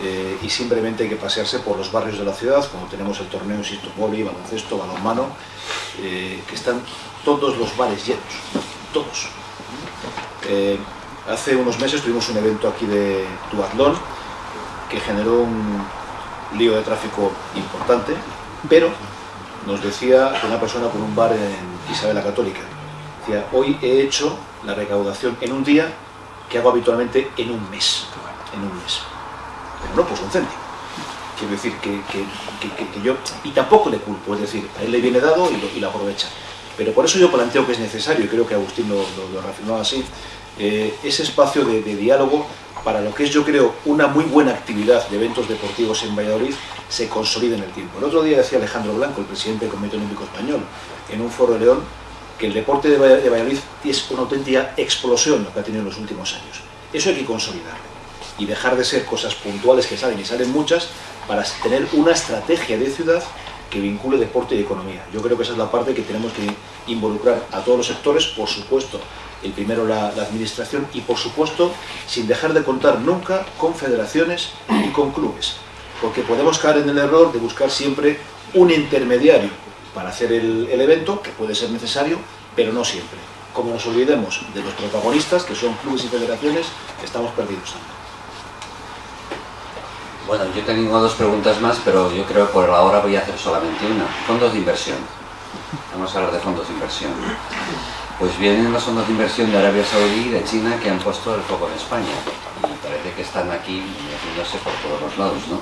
Eh, y simplemente hay que pasearse por los barrios de la ciudad, cuando tenemos el torneo, insisto, boli, baloncesto, balonmano, eh, que están todos los bares llenos, todos. Eh, hace unos meses tuvimos un evento aquí de duatlón que generó un lío de tráfico importante, pero nos decía una persona con un bar en Isabel la Católica, decía, hoy he hecho la recaudación en un día que hago habitualmente en un mes, en un mes. Pero no pues un céntimo. Quiero decir que, yo, y tampoco le culpo, es decir, a él le viene dado y lo, aprovecha. Pero por eso yo planteo que es necesario, y creo que Agustín lo, lo, lo así, eh, ese espacio de, de diálogo para lo que es, yo creo, una muy buena actividad de eventos deportivos en Valladolid se consolida en el tiempo. El otro día decía Alejandro Blanco, el presidente del Comité Olímpico Español, en un foro de León, que el deporte de Valladolid es una auténtica explosión lo que ha tenido en los últimos años. Eso hay que consolidarlo y dejar de ser cosas puntuales que salen y salen muchas para tener una estrategia de ciudad que vincule deporte y economía. Yo creo que esa es la parte que tenemos que involucrar a todos los sectores, por supuesto, el primero la, administración y por supuesto sin dejar de contar nunca con federaciones y con clubes porque podemos caer en el error de buscar siempre un intermediario para hacer el, el evento que puede ser necesario pero no siempre como nos olvidemos de los protagonistas que son clubes y federaciones estamos perdidos bueno, yo tengo dos preguntas más, pero yo creo que por ahora voy a hacer solamente una. Fondos de inversión. Vamos a hablar de fondos de inversión. Pues vienen los fondos de inversión de Arabia Saudí y de China que han puesto el foco en España. Y parece que están aquí metiéndose por todos los lados. ¿no?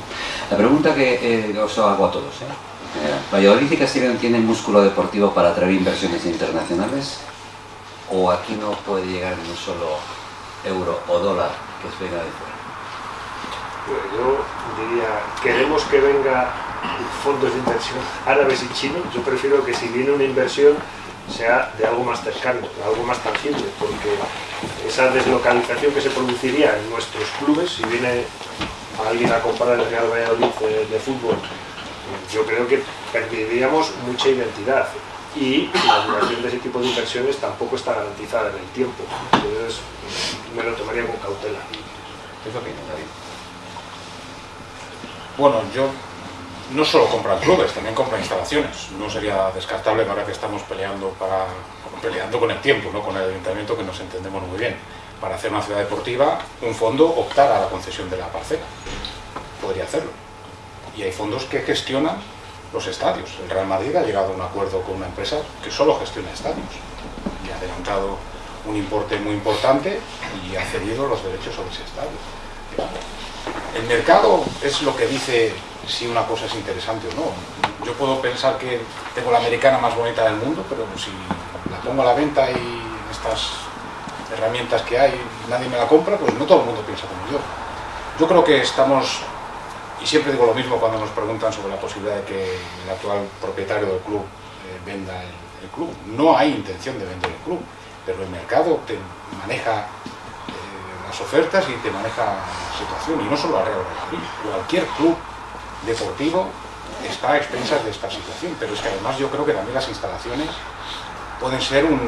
La pregunta que eh, os hago a todos, ¿eh? eh ¿Valladolid y Castellón tienen músculo deportivo para atraer inversiones internacionales? ¿O aquí no puede llegar ni un solo euro o dólar que venga de fuera? Pues yo diría, queremos que venga fondos de inversión árabes y chinos, yo prefiero que si viene una inversión sea de algo más cercano, de algo más tangible, porque esa deslocalización que se produciría en nuestros clubes, si viene alguien a comprar el Real Valladolid de, fútbol, yo creo que perderíamos mucha identidad y la duración de ese tipo de inversiones tampoco está garantizada en el tiempo. Entonces me lo tomaría con cautela. ¿Qué David? Bueno, yo no solo compran clubes, también compran instalaciones. No sería descartable ahora que estamos peleando para peleando con el tiempo, ¿no? con el ayuntamiento que nos entendemos muy bien. Para hacer una ciudad deportiva, un fondo optar a la concesión de la parcela. Podría hacerlo. Y hay fondos que gestionan los estadios. El Real Madrid ha llegado a un acuerdo con una empresa que solo gestiona estadios. Y ha adelantado un importe muy importante y ha cedido los derechos sobre ese estadio. El mercado es lo que dice si una cosa es interesante o no. Yo puedo pensar que tengo la americana más bonita del mundo, pero si la pongo a la venta y estas herramientas que hay nadie me la compra, pues no todo el mundo piensa como yo. Yo creo que estamos, y siempre digo lo mismo cuando nos preguntan sobre la posibilidad de que el actual propietario del club eh, venda el, club. No hay intención de vender el club, pero el mercado te maneja las ofertas y te maneja la situación, y no solo a Real Madrid, cualquier club deportivo está a expensas de esta situación, pero es que además yo creo que también las instalaciones pueden ser un,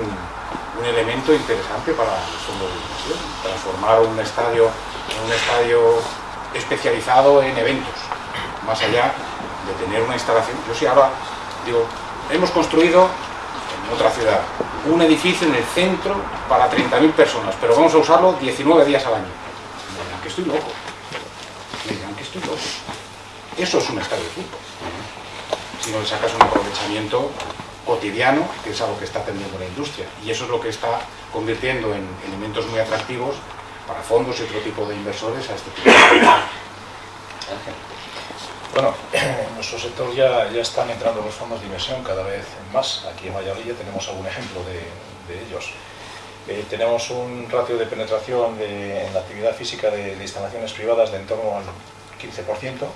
elemento interesante para el fondo de inversión, transformar un estadio en un estadio especializado en eventos, más allá de tener una instalación. Yo sí ahora digo, hemos construido otra ciudad un edificio en el centro para 30.000 personas, pero vamos a usarlo 19 días al año. Me dirán que estoy loco. Me dirán que estoy loco. Eso es un estadio de fútbol. Si no le sacas un aprovechamiento cotidiano, que es algo que está teniendo la industria. Y eso es lo que está convirtiendo en elementos muy atractivos para fondos y otro tipo de inversores a este tipo de Bueno, en nuestro sector ya, ya están entrando los fondos de inversión cada vez más. Aquí en Valladolid tenemos algún ejemplo de, ellos. Eh, tenemos un ratio de penetración en la actividad física de, de instalaciones privadas de en torno al 15%,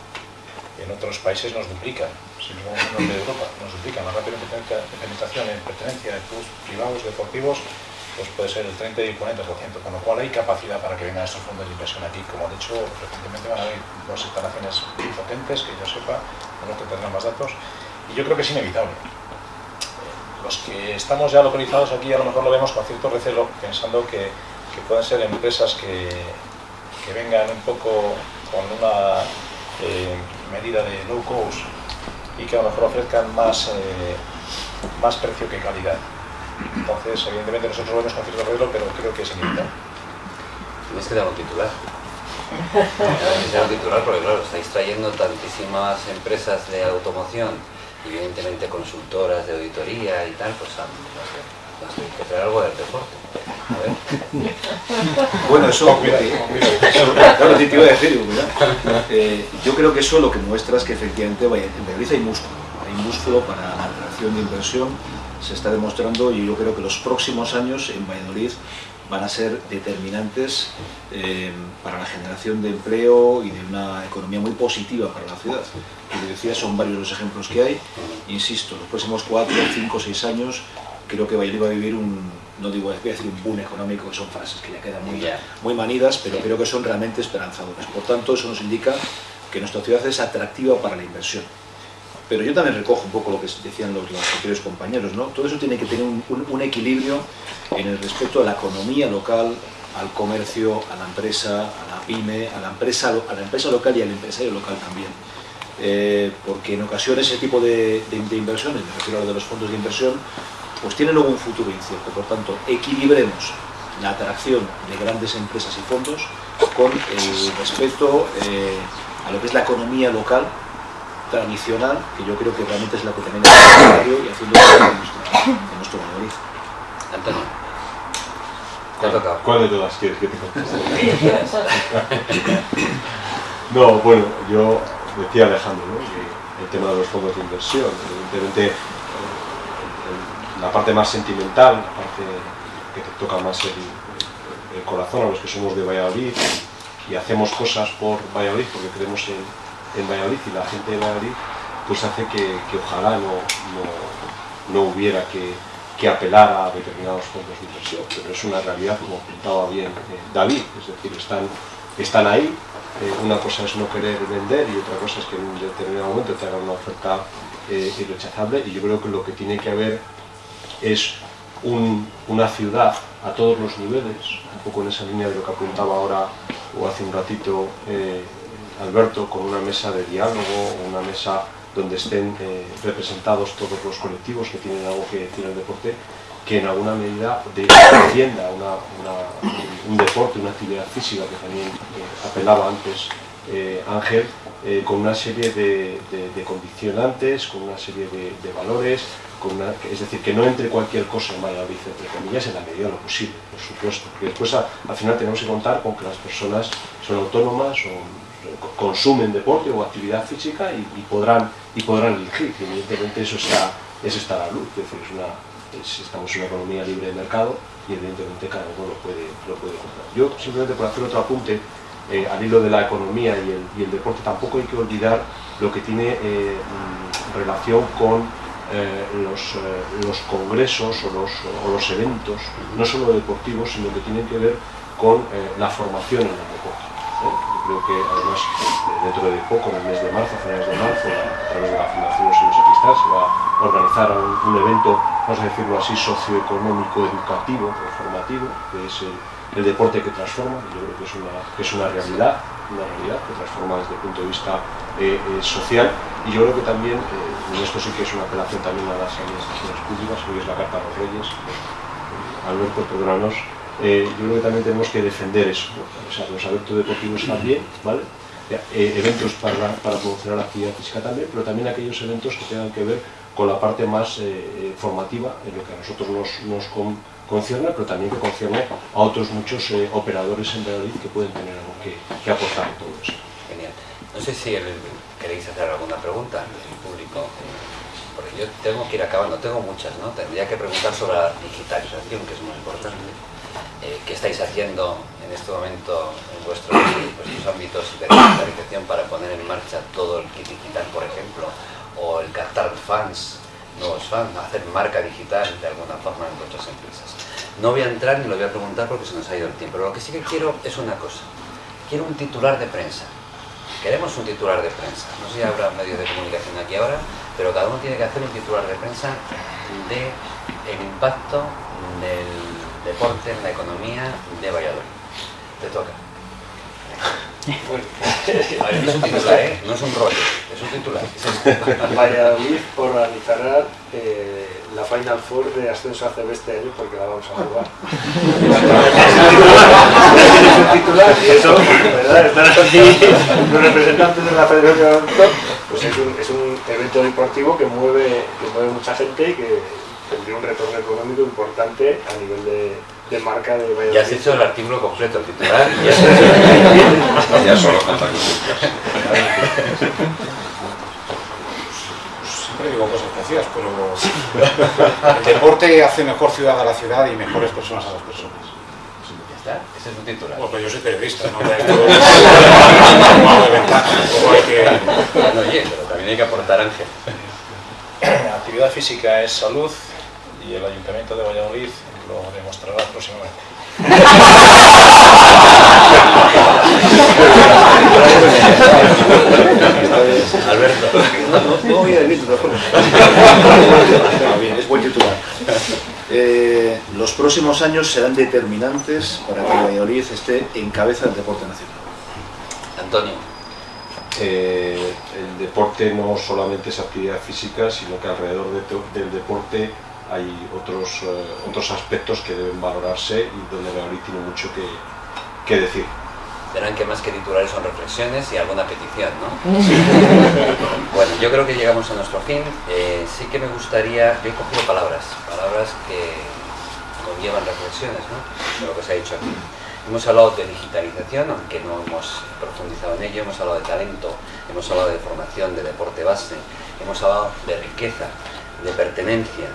en otros países nos duplican, si nos vamos de Europa, nos duplican la rápida penetración en pertenencia de clubes privados, deportivos, pues puede ser el 30 y el 40%, con lo cual hay capacidad para que vengan estos fondos de inversión aquí. Como de hecho, recientemente van a haber dos instalaciones muy potentes, que yo sepa, lo que tendrán más datos, y yo creo que es inevitable. Los que estamos ya localizados aquí a lo mejor lo vemos con cierto recelo, pensando que, que pueden ser empresas que, que vengan un poco con una eh, medida de low cost y que a lo mejor ofrezcan más, eh, más precio que calidad. Entonces, evidentemente nosotros lo vemos con cierto arreglo, pero creo que es inevitable. Tienes que dar un titular. Tienes que dar un titular porque, claro, estáis trayendo tantísimas empresas de automoción, evidentemente consultoras de auditoría y tal, pues hay que traer algo del deporte. Bueno, eso, claro, te iba a decir, eh, yo creo que eso lo que muestra es que efectivamente en Valladolid hay músculo, hay músculo para la atracción de inversión, se está demostrando y yo creo que los próximos años en Valladolid van a ser determinantes eh, para la generación de empleo y de una economía muy positiva para la ciudad. Como decía, son varios los ejemplos que hay. Insisto, los próximos cuatro, cinco, seis años creo que Valladolid va a vivir un, no digo, voy a decir un boom económico, que son frases que ya quedan muy, muy manidas, pero creo que son realmente esperanzadoras. Por tanto, eso nos indica que nuestra ciudad es atractiva para la inversión. Pero yo también recojo un poco lo que decían los, anteriores compañeros, ¿no? Todo eso tiene que tener un, equilibrio en el respecto a la economía local, al comercio, a la empresa, a la pyme, a la empresa, a la empresa local y al empresario local también. Eh, porque en ocasiones ese tipo de, inversiones, me refiero a lo de los fondos de inversión, pues tiene luego un futuro incierto. Por tanto, equilibremos la atracción de grandes empresas y fondos con el respeto eh, a lo que es la economía local tradicional, que yo creo que realmente es la que tenemos en y haciendo en nuestro, en nuestro Antonio. ¿Cuál de todas quieres que te conteste? no, bueno, yo decía Alejandro, ¿no? el tema de los fondos de inversión, evidentemente la parte más sentimental, la parte que te toca más el, corazón a los que somos de Valladolid y, hacemos cosas por Valladolid porque creemos en, en, Valladolid y la gente de Valladolid, pues hace que, ojalá no, no, hubiera que, que, apelar a determinados fondos de inversión, pero es una realidad como apuntaba bien eh, David, es decir, están, están ahí, eh, una cosa es no querer vender y otra cosa es que en un determinado momento te hagan una oferta eh, irrechazable y yo creo que lo que tiene que haber es una ciudad a todos los niveles, un poco en esa línea de lo que apuntaba ahora o hace un ratito Alberto, con una mesa de diálogo, una mesa donde estén eh, representados todos los colectivos que tienen algo que decir el deporte, que en alguna medida defienda un deporte, una actividad física que también eh, apelaba antes Ángel, con una serie de, condicionantes, con una serie de valores, es decir, que no entre cualquier cosa en Valladolid, entre comillas, en la medida de lo posible, por supuesto, porque después al final tenemos que contar con que las personas son autónomas o consumen deporte o actividad física y, podrán, y podrán elegir, evidentemente eso está, eso está a la luz, es decir, estamos en una economía libre de mercado y evidentemente cada uno lo puede, lo puede comprar. Yo simplemente por hacer otro apunte, eh, al hilo de la economía y el, deporte, tampoco hay que olvidar lo que tiene eh, mm, relación con eh, los, los, congresos o los, o los, eventos, no solo deportivos, sino que tienen que ver con la formación en el deporte. Creo que además dentro de poco, en el mes de marzo, finales de marzo, a través de la Fundación Los Cristal, se va a organizar un, evento, vamos a decirlo así, socioeconómico, educativo formativo, que es el, deporte que transforma, yo creo que es una, es una realidad, una realidad que transforma desde el punto de vista social, y yo creo que también y esto sí que es una apelación también a las administraciones públicas, hoy es la Carta de los Reyes, Alberto, perdónanos, eh, yo creo que también tenemos que defender eso, o sea, los eventos deportivos también, ¿vale? Eh, eventos para, para promocionar la actividad física también, pero también aquellos eventos que tengan que ver con la parte más eh, formativa, en lo que a nosotros nos, nos concierne, pero también que concierne a otros muchos operadores en Valladolid que pueden tener algo que, que aportar en todo eso. Genial. No sé si queréis hacer alguna pregunta el público, porque yo tengo que ir acabando, tengo muchas, ¿no? Tendría que preguntar sobre la digitalización, que es muy importante. Eh, ¿Qué estáis haciendo en este momento en vuestros, ámbitos de digitalización para poner en marcha todo el kit digital, por ejemplo, o el captar fans, nuevos fans, hacer marca digital de alguna forma en vuestras empresas? No voy a entrar ni lo voy a preguntar porque se nos ha ido el tiempo, pero lo que sí que quiero es una cosa. Quiero un titular de prensa Queremos un titular de prensa. No sé si habrá medios de comunicación aquí ahora, pero cada uno tiene que hacer un titular de prensa de el impacto del deporte en la economía de Valladolid. Te toca. es un titular, ¿eh? No es un rollo, es un titular. Valladolid organizará eh, la Final Four de ascenso a este año porque la vamos a jugar. es un titular y eso, ¿verdad? Están aquí los representantes de la Federación pues es un, es un evento deportivo que mueve, que mueve mucha gente y que tendría un retorno económico importante a nivel de, de marca de Valladolid. Ya has hecho el artículo completo, el titular, y ya, ya solo falta Siempre digo cosas parecidas, pero el deporte hace mejor ciudad a la ciudad y mejores personas a las personas. Ya está, ese es un titular. Bueno, pues yo soy periodista, no oye, pero también hay que aportar Ángel. Actividad física es salud y el Ayuntamiento de Valladolid lo demostrará próximamente. Alberto. No, voy a decir bien, es buen titular. Eh, los próximos años serán determinantes para que Valladolid esté en cabeza del deporte nacional. Antonio. Eh, el deporte no solamente es actividad física, sino que alrededor del deporte hay otros, eh, otros aspectos que deben valorarse y donde Valladolid tiene mucho que, que decir. Verán que más que titulares son reflexiones y alguna petición, ¿no? bueno, yo creo que llegamos a nuestro fin. Eh, sí que me gustaría, yo he cogido palabras, palabras que conllevan reflexiones ¿no? de lo que se ha dicho aquí. Hemos hablado de digitalización, aunque no hemos profundizado en ello, hemos hablado de talento, hemos hablado de formación, de deporte base, hemos hablado de riqueza, de pertenencia,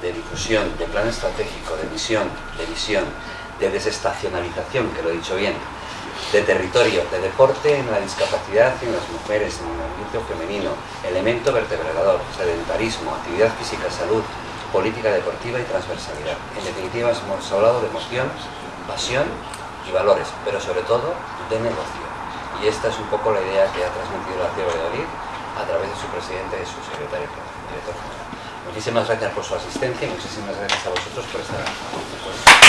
de difusión, de plan estratégico, de visión, de visión, de desestacionalización, que lo he dicho bien, de territorio, de deporte en la discapacidad, en las mujeres, en el movimiento femenino, elemento vertebrador, sedentarismo, actividad física, salud, política deportiva y transversalidad. En definitiva, hemos hablado de emoción, pasión y valores, pero sobre todo de negocio. Y esta es un poco la idea que ha transmitido la ciudad de Valladolid a través de su presidente y su secretario, general. Muchísimas gracias por su asistencia y muchísimas gracias a vosotros por estar aquí.